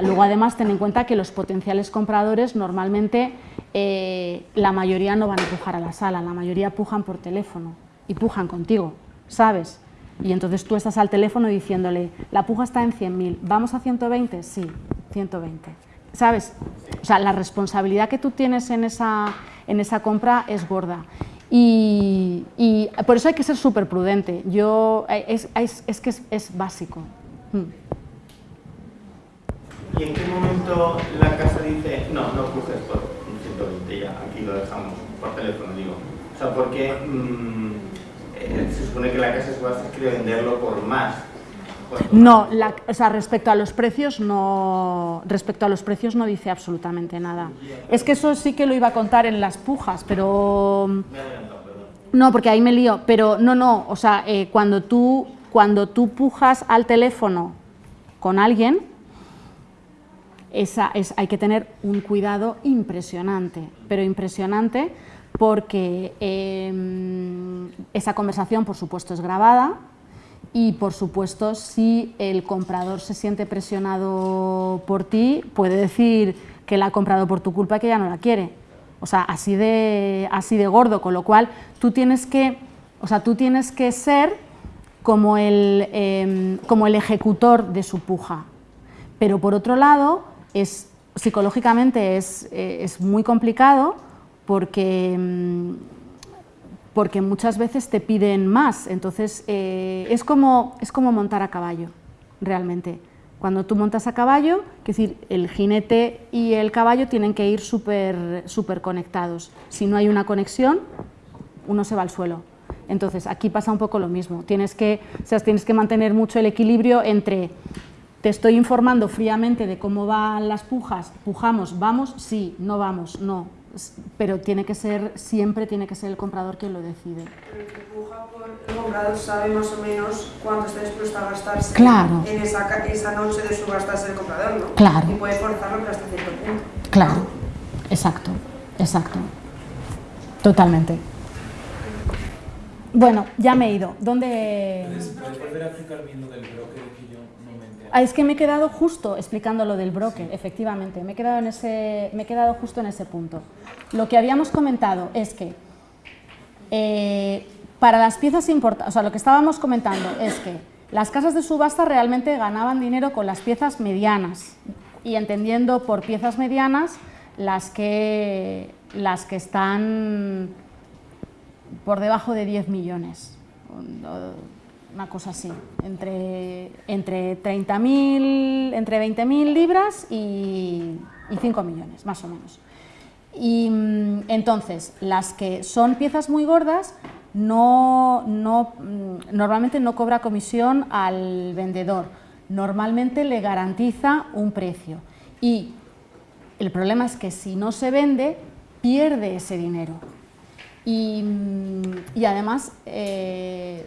Luego además ten en cuenta que los potenciales compradores normalmente eh, la mayoría no van a pujar a la sala, la mayoría pujan por teléfono y pujan contigo, ¿sabes? Y entonces tú estás al teléfono diciéndole, la puja está en 100.000, ¿vamos a 120? Sí, 120. ¿Sabes? O sea, la responsabilidad que tú tienes en esa, en esa compra es gorda. Y, por eso hay que ser súper prudente. Yo, es, es, que es, básico. Mm. ¿Y en qué momento la casa dice, no, no coges por 120 ya, aquí lo dejamos, por teléfono digo? O sea, porque mm, eh, se supone que la casa subasta quiere venderlo por más. No, o sea, respecto a los precios no, respecto a los precios no dice absolutamente nada. Es que eso sí que lo iba a contar en las pujas, pero no, porque ahí me lío. Pero no, no, o sea, eh, cuando tú cuando tú pujas al teléfono con alguien, esa es, hay que tener un cuidado impresionante, pero impresionante porque em, esa conversación, por supuesto, es grabada, y por supuesto si el comprador se siente presionado por ti puede decir que la ha comprado por tu culpa y que ya no la quiere. O sea, así de, así de gordo, con lo cual tú tienes que O sea, tú tienes que ser como el, em, como el ejecutor de su puja. Pero por otro lado, es, psicológicamente es, eh, es muy complicado porque, em, porque muchas veces te piden más. Entonces, eh, es, como, es como montar a caballo, realmente. Cuando tú montas a caballo, es decir, el jinete y el caballo tienen que ir súper súper conectados. Si no hay una conexión, uno se va al suelo. Entonces, aquí pasa un poco lo mismo. Tienes que, tienes que mantener mucho el equilibrio entre te estoy informando fríamente de cómo van las pujas, pujamos, vamos, sí, no vamos, no, pero tiene que ser, siempre tiene que ser el comprador quien lo decide. Pero el que puja por el comprador sabe más o menos cuánto está dispuesto a gastarse Claro. en esa, noche de subastarse el comprador, ¿no? Claro. Y puede forzarlo hasta cierto punto. Claro, exacto, exacto, totalmente. Bueno, ya me he ido. ¿Dónde...? ¿Puedes, puedes volver a explicar bien lo del broker que yo no me enteré? Ah, es que me he quedado justo explicando lo del broker, efectivamente, me he, quedado en ese, me he quedado justo en ese punto. Lo que habíamos comentado es que eh, para las piezas importantes, o sea, lo que estábamos comentando es que las casas de subasta realmente ganaban dinero con las piezas medianas. Y entendiendo por piezas medianas las que, las que están por debajo de 10 millones, una cosa así, entre, entre 30.000, entre 20.000 libras y, y 5 millones, más o menos. Y mm, entonces, las que son piezas muy gordas, no, no, mm, normalmente no cobra comisión al vendedor, normalmente le garantiza un precio. Y el problema es que si no se vende, pierde ese dinero. Y, mm, y además eh,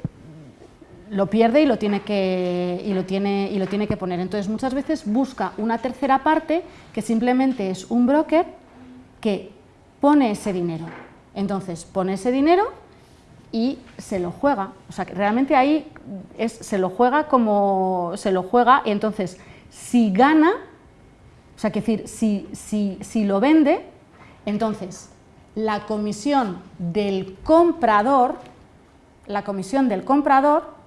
lo pierde y lo, tiene que, y, lo tiene, y lo tiene que poner. Entonces muchas veces busca una tercera parte que simplemente es un broker que pone ese dinero. Entonces pone ese dinero y se lo juega. O sea, que realmente ahí es, se lo juega como se lo juega y entonces si gana, o sea, que decir, si, si, si lo vende, entonces la comisión del comprador, la comisión del comprador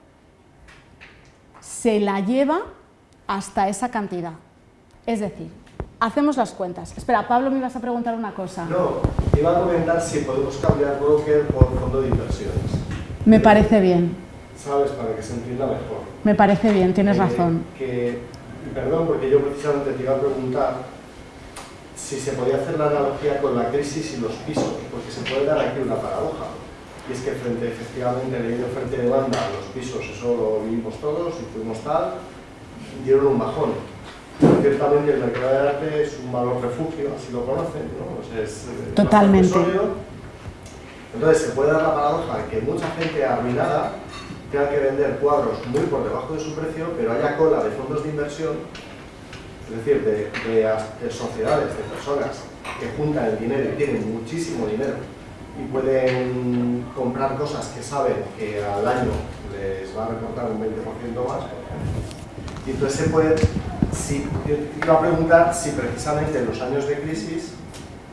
se la lleva hasta esa cantidad. Es decir, hacemos las cuentas. Espera, Pablo, me ibas a preguntar una cosa. No, iba a comentar si podemos cambiar broker por fondo de inversiones. Me parece bien, ¿Sabes? Para que se entienda mejor. me parece bien, tienes Eh, razón. Que, perdón, porque yo precisamente te iba a preguntar si se podía hacer la analogía con la crisis y los pisos, porque se puede dar aquí una paradoja. Y es que frente, efectivamente, ley de oferta y demanda, los pisos, eso lo vivimos todos y fuimos tal, dieron un bajón. Ciertamente el mercado del arte es un valor refugio, así lo conocen, ¿no? O sea, es, eh, Totalmente. sólido. Entonces se puede dar la paradoja de que mucha gente arruinada tenga que vender cuadros muy por debajo de su precio, pero haya cola de fondos de inversión, es decir, de, de de sociedades, de personas que juntan el dinero y tienen muchísimo dinero y pueden comprar cosas que saben que al año les va a reportar un 20% más. Y entonces se puede, si, yo iba a preguntar si precisamente en los años de crisis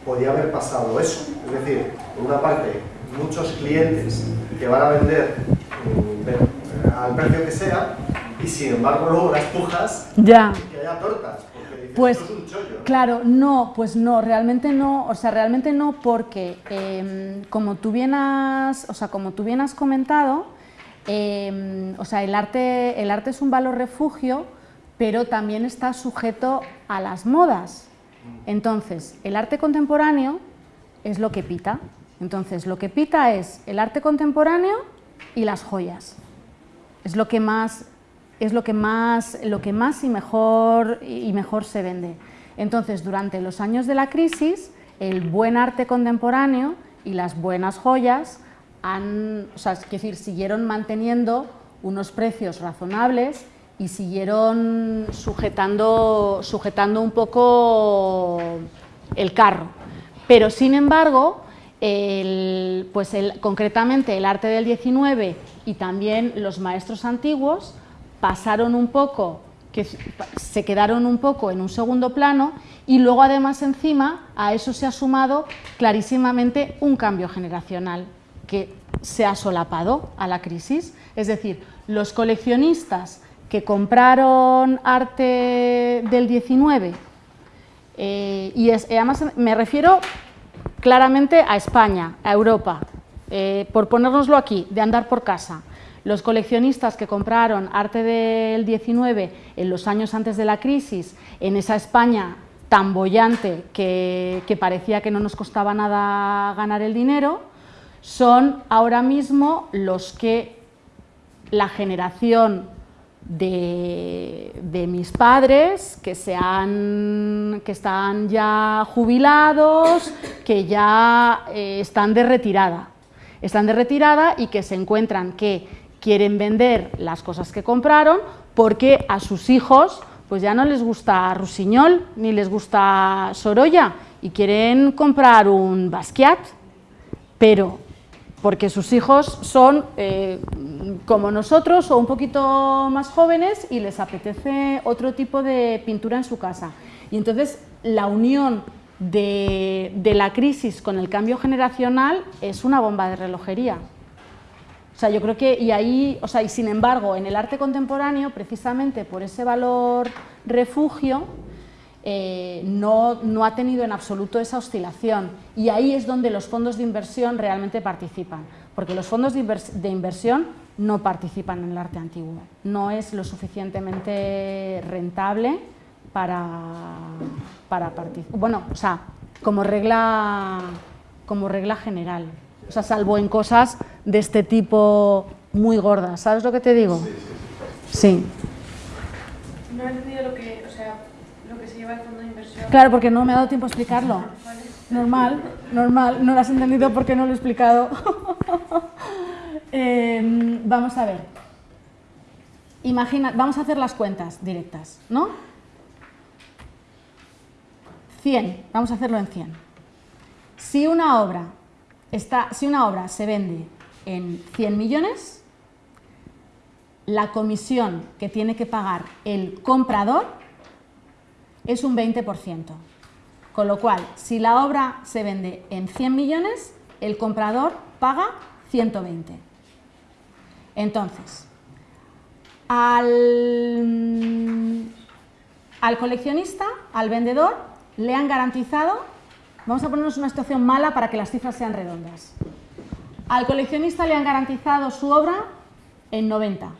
podía haber pasado eso. Es decir, por una parte, muchos clientes que van a vender mm, eh, al precio que sea y sin embargo luego las pujas Ya. que haya tortas. Pues, esto es un chollo. ¿no? Claro, no, pues no, realmente no, o sea, realmente no porque em, como tú bien has, o sea, como tú bien has comentado, em, o sea, el arte, el arte es un valor refugio, pero también está sujeto a las modas. Entonces, el arte contemporáneo es lo que pita. Entonces, lo que pita es el arte contemporáneo y las joyas. Es lo que más, es lo que más, lo que más y, mejor, y mejor se vende. Entonces, durante los años de la crisis, el buen arte contemporáneo y las buenas joyas han, o sea, es decir, siguieron manteniendo unos precios razonables y siguieron sujetando, sujetando un poco el carro. Pero, sin embargo, el- pues el- concretamente el arte del 19 y también los maestros antiguos pasaron un poco, que se quedaron un poco en un segundo plano y luego además encima a eso se ha sumado clarísimamente un cambio generacional, que se ha solapado a la crisis. Es decir, los coleccionistas que compraron arte del 19, eh, y, además me refiero claramente a España, a Europa, eh, por ponérnoslo aquí, de andar por casa. Los coleccionistas que compraron arte del 19 en los años antes de la crisis, en esa España tan bollante que, parecía que no nos costaba nada ganar el dinero, son ahora mismo los que la generación de, mis padres que, se que están ya jubilados, que ya eh, están de retirada. Están de retirada y que se encuentran que quieren vender las cosas que compraron porque a sus hijos pues ya no les gusta Rusiñol ni les gusta Sorolla y quieren comprar un Basquiat, pero porque sus hijos son eh, como nosotros o un poquito más jóvenes y les apetece otro tipo de pintura en su casa. Y entonces la unión de, de la crisis con el cambio generacional es una bomba de relojería. Sea, yo creo que, y ahí, o sea, y sin embargo, en el arte contemporáneo, precisamente por ese valor refugio, eh, no, no, ha tenido en absoluto esa oscilación y ahí es donde los fondos de inversión realmente participan, porque los fondos de, inversión no participan en el arte antiguo, no es lo suficientemente rentable para, para participar, bueno, o sea, como regla, como regla general. O sea, salvo en cosas de este tipo muy gordas. ¿Sabes lo que te digo? Sí. No he entendido lo que, o sea, lo que se lleva el fondo de inversión. Claro, porque no me ha dado tiempo a explicarlo. Normal, normal. No lo has entendido porque no lo he explicado. Em, vamos a ver. Imagina, vamos a hacer las cuentas directas, ¿no? 100, vamos a hacerlo en 100. Si una obra si una obra se vende en 100 millones, la comisión que tiene que pagar el comprador es un 20%. Con lo cual, si la obra se vende en 100 millones, el comprador paga 120. Entonces, al, al coleccionista, al vendedor, le han garantizado Vamos a ponernos una situación mala para que las cifras sean redondas. Al coleccionista le han garantizado su obra en 90,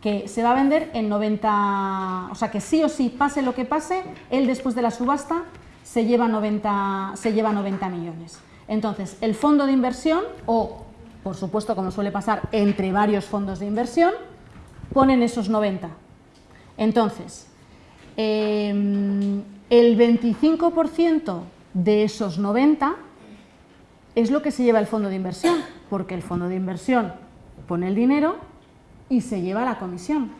que se va a vender en 90, o sea que sí o sí, pase lo que pase, él después de la subasta se lleva 90, se lleva 90 millones. Entonces, el fondo de inversión, o por supuesto como suele pasar entre varios fondos de inversión, ponen esos 90. Entonces, em, el 25% de esos 90 es lo que se lleva el fondo de inversión, porque el fondo de inversión pone el dinero y se lleva la comisión.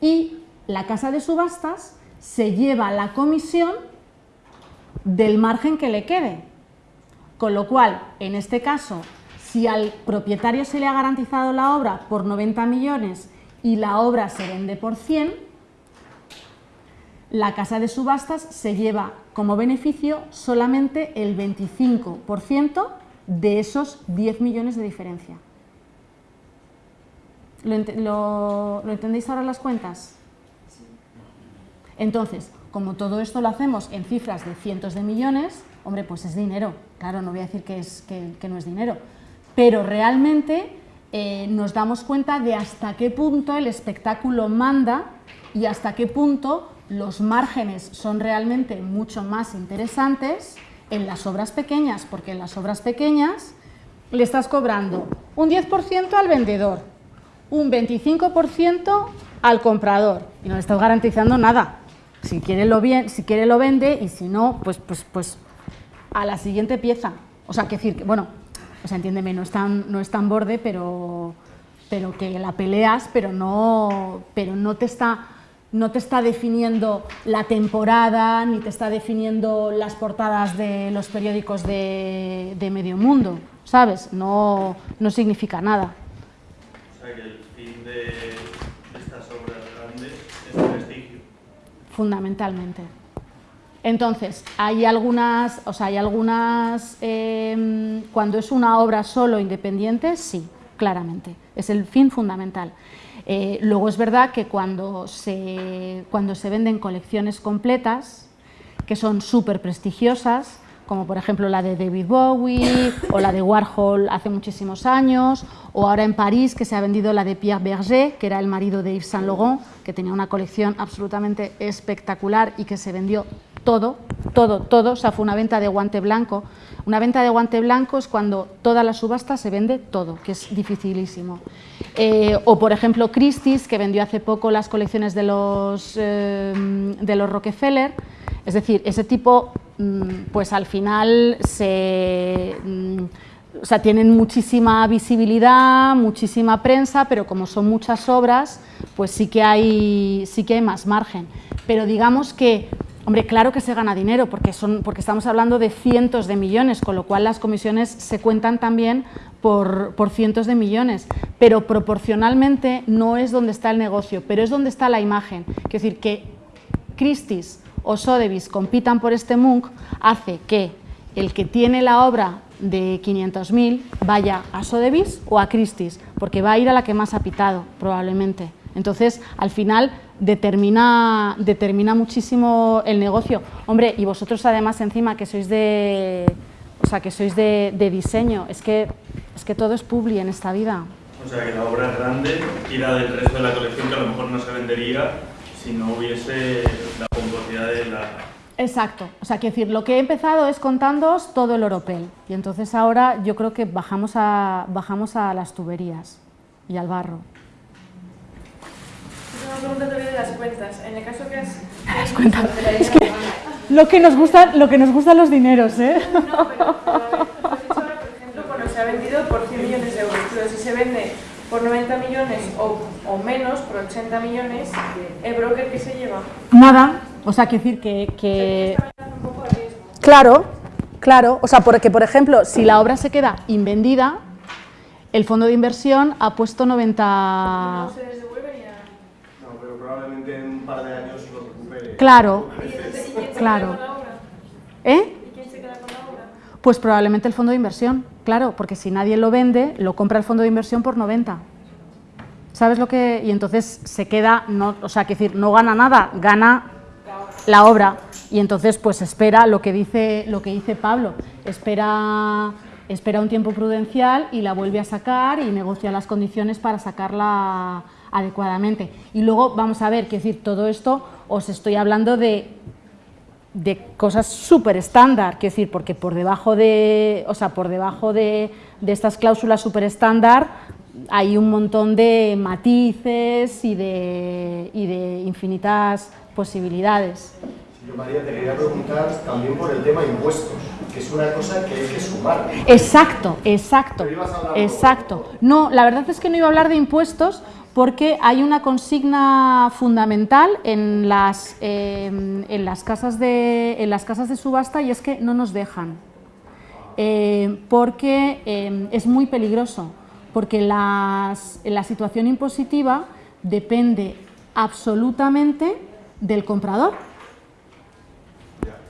Y la casa de subastas se lleva la comisión del margen que le quede. Con lo cual, en este caso, si al propietario se le ha garantizado la obra por 90 millones y la obra se vende por 100, la casa de subastas se lleva como beneficio solamente el 25% de esos 10 millones de diferencia. ¿Lo, entendéis ahora las cuentas? Entonces, como todo esto lo hacemos en cifras de cientos de millones, hombre, pues es dinero. Claro, no voy a decir que, es, que, no es dinero. Pero realmente eh, nos damos cuenta de hasta qué punto el espectáculo manda y hasta qué punto los márgenes son realmente mucho más interesantes en las obras pequeñas, porque en las obras pequeñas le estás cobrando un 10% al vendedor, un 25% al comprador y no le estás garantizando nada. Si quiere lo, bien, si quiere lo vende y si no, pues, pues, pues a la siguiente pieza. O sea, que decir, que, bueno, o sea, entiéndeme, no es tan, no es tan borde, pero, pero que la peleas, pero no, pero no te está no te está definiendo la temporada, ni te está definiendo las portadas de los periódicos de, medio mundo, ¿sabes? No, no, significa nada. O sea que el fin de estas obras grandes es el prestigio. Fundamentalmente. Entonces, hay algunas, o sea, hay algunas, em, cuando es una obra solo independiente, sí, claramente, es el fin fundamental. Eh, luego es verdad que cuando se, cuando se venden colecciones completas, que son súper prestigiosas, como por ejemplo la de David Bowie o la de Warhol hace muchísimos años, o ahora en París que se ha vendido la de Pierre Berger, que era el marido de Yves Saint Laurent, que tenía una colección absolutamente espectacular y que se vendió todo, todo, todo, o sea, fue una venta de guante blanco. Una venta de guante blanco es cuando toda la subasta se vende todo, que es dificilísimo. Eh, o, por ejemplo, Christie's, que vendió hace poco las colecciones de los, eh, de los Rockefeller, es decir, ese tipo, mm, pues al final se... Mm, o sea, tienen muchísima visibilidad, muchísima prensa, pero como son muchas obras, pues sí que hay, sí que hay más margen. Pero digamos que, hombre, claro que se gana dinero, porque, son, porque estamos hablando de cientos de millones, con lo cual las comisiones se cuentan también por, por cientos de millones, pero proporcionalmente no es donde está el negocio, pero es donde está la imagen. Es decir, que Christie's o Sotheby's compitan por este Munch hace que el que tiene la obra de 500.000 vaya a Sotheby's o a Christie's, porque va a ir a la que más ha pitado, probablemente. Entonces, al final, determina, muchísimo el negocio. Hombre, y vosotros además encima que sois de, o sea, que sois de diseño, es que, es que todo es publi en esta vida. O sea, que la obra es grande la del resto de la colección que a lo mejor no se vendería si no hubiese la pomposidad de la... Exacto, o sea, quiero decir, lo que he empezado es contándoos todo el oropel y entonces ahora yo creo que bajamos a, bajamos a las tuberías y al barro. Una pregunta también de las cuentas. En el caso que has... Las cuentas. Es que lo que nos gusta, lo que nos gustan los dineros, ¿eh? No, pero, pero a ver, tú has dicho ahora, por ejemplo, cuando se ha vendido por 100 millones de euros, pero si se vende por 90 millones o, o menos, por 80 millones, ¿el broker qué se lleva? Nada, o sea, quiero decir que... que... Un poco de. Claro, claro, o sea, porque por ejemplo, si la obra se queda invendida, el fondo de inversión ha puesto 90... No se les devuelve ni nada. No, pero probablemente en un par de años lo recupere. Claro, ¿Y, entonces, ¿y quién se Claro. queda con la obra? ¿eh? ¿Y quién se queda con la obra? Pues probablemente el fondo de inversión, claro, porque si nadie lo vende, lo compra el fondo de inversión por 90. ¿Sabes lo que...? Y entonces se queda, no, o sea, quiero decir, no gana nada, gana la obra. Y entonces pues espera lo que dice, lo que dice Pablo, espera, espera un tiempo prudencial y la vuelve a sacar y negocia las condiciones para sacarla adecuadamente. Y luego vamos a ver, quiero decir, todo esto os estoy hablando de de cosas súper estándar, quiero decir, porque por debajo de, o sea, por debajo de, de estas cláusulas súper estándar hay un montón de matices y de, y de infinitas posibilidades. Yo, María, te quería preguntar también por el tema impuestos, que es una cosa que hay que sumar. Exacto, exacto, exacto. No, la verdad es que no iba a hablar de impuestos porque hay una consigna fundamental en las, eh, en las, casas, de, en las casas de subasta y es que no nos dejan. Eh, porque eh, es muy peligroso, porque la situación impositiva depende absolutamente del comprador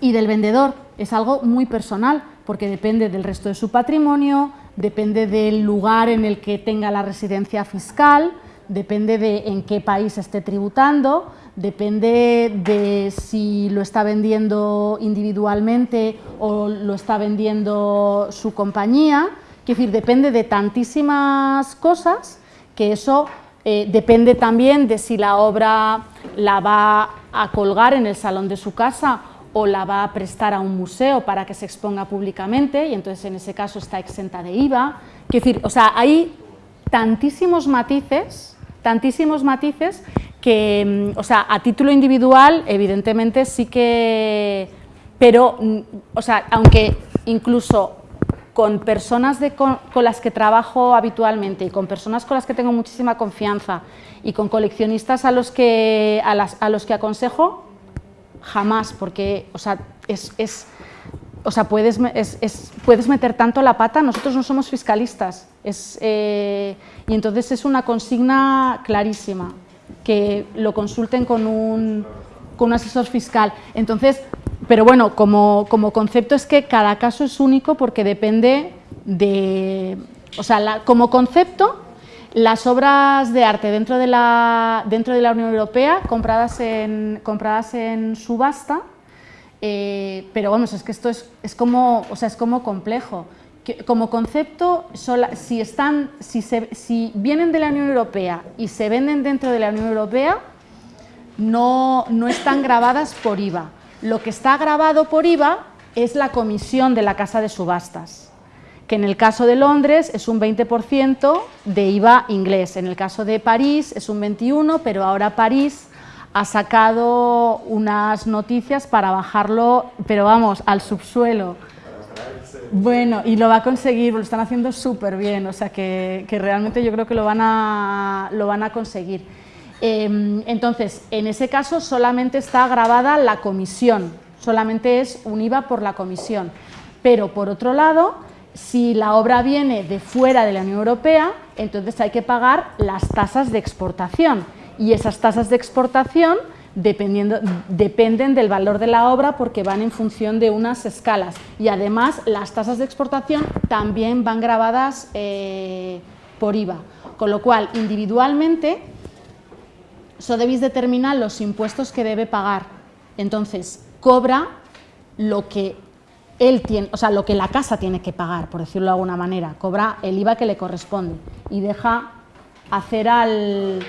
y del vendedor. Es algo muy personal, porque depende del resto de su patrimonio, depende del lugar en el que tenga la residencia fiscal, depende de en qué país esté tributando, depende de si lo está vendiendo individualmente o lo está vendiendo su compañía. Es decir, depende de tantísimas cosas que eso eh, depende también de si la obra la va a colgar en el salón de su casa o la va a prestar a un museo para que se exponga públicamente y entonces en ese caso está exenta de IVA. Quiero decir, o sea, hay tantísimos matices, tantísimos matices que, mm, o sea, a título individual, evidentemente sí que, pero, mm, o sea, aunque incluso con personas de con, las que trabajo habitualmente y con personas con las que tengo muchísima confianza y con coleccionistas a los que, a las- a los que aconsejo, jamás, porque o sea, es- o sea, puedes, es- es- puedes meter tanto la pata, nosotros no somos fiscalistas, es, eh, y entonces es una consigna clarísima, que lo consulten con un, con un asesor fiscal. Entonces, pero bueno, como, como, concepto es que cada caso es único porque depende de... O sea, como concepto, las obras de arte dentro de la, dentro de la Unión Europea compradas en, compradas en subasta, eh, pero vamos, es que esto es, es, como, o sea, es como complejo. como concepto, si, están, si, se, si vienen de la Unión Europea y se venden dentro de la Unión Europea, no, no están grabadas por IVA. Lo que está grabado por IVA es la comisión de la casa de subastas, que en el caso de Londres es un 20% de IVA inglés, en el caso de París es un 21%, pero ahora París ha sacado unas noticias para bajarlo, pero vamos, al subsuelo. Bueno, y lo va a conseguir, lo están haciendo súper bien, o sea que, que, realmente yo creo que lo van a, lo van a conseguir. Em, entonces, en ese caso solamente está grabada la comisión, solamente es un IVA por la comisión. Pero por otro lado, si la obra viene de fuera de la Unión Europea, entonces hay que pagar las tasas de exportación y esas tasas de exportación dependiendo, dependen del valor de la obra porque van en función de unas escalas. Y además las tasas de exportación también van grabadas eh, por IVA, con lo cual individualmente Sotheby's determina los impuestos que debe pagar, entonces cobra lo que él tiene, o sea, lo que la casa tiene que pagar, por decirlo de alguna manera, cobra el IVA que le corresponde y deja hacer al,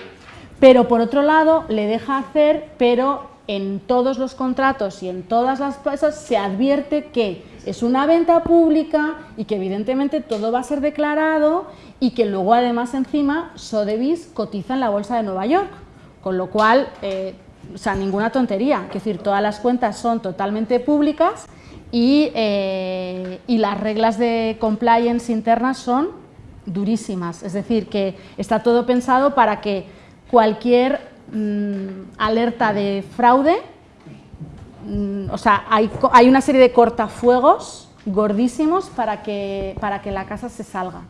pero por otro lado le deja hacer, pero en todos los contratos y en todas las cosas se advierte que es una venta pública y que evidentemente todo va a ser declarado y que luego además encima Sotheby's cotiza en la bolsa de Nueva York, con lo cual, eh, o sea, ninguna tontería, es decir, todas las cuentas son totalmente públicas y, eh, y las reglas de compliance internas son durísimas, es decir, que está todo pensado para que cualquier mm, alerta de fraude, mm, o sea, hay, hay, una serie de cortafuegos gordísimos para que, para que la casa se salga.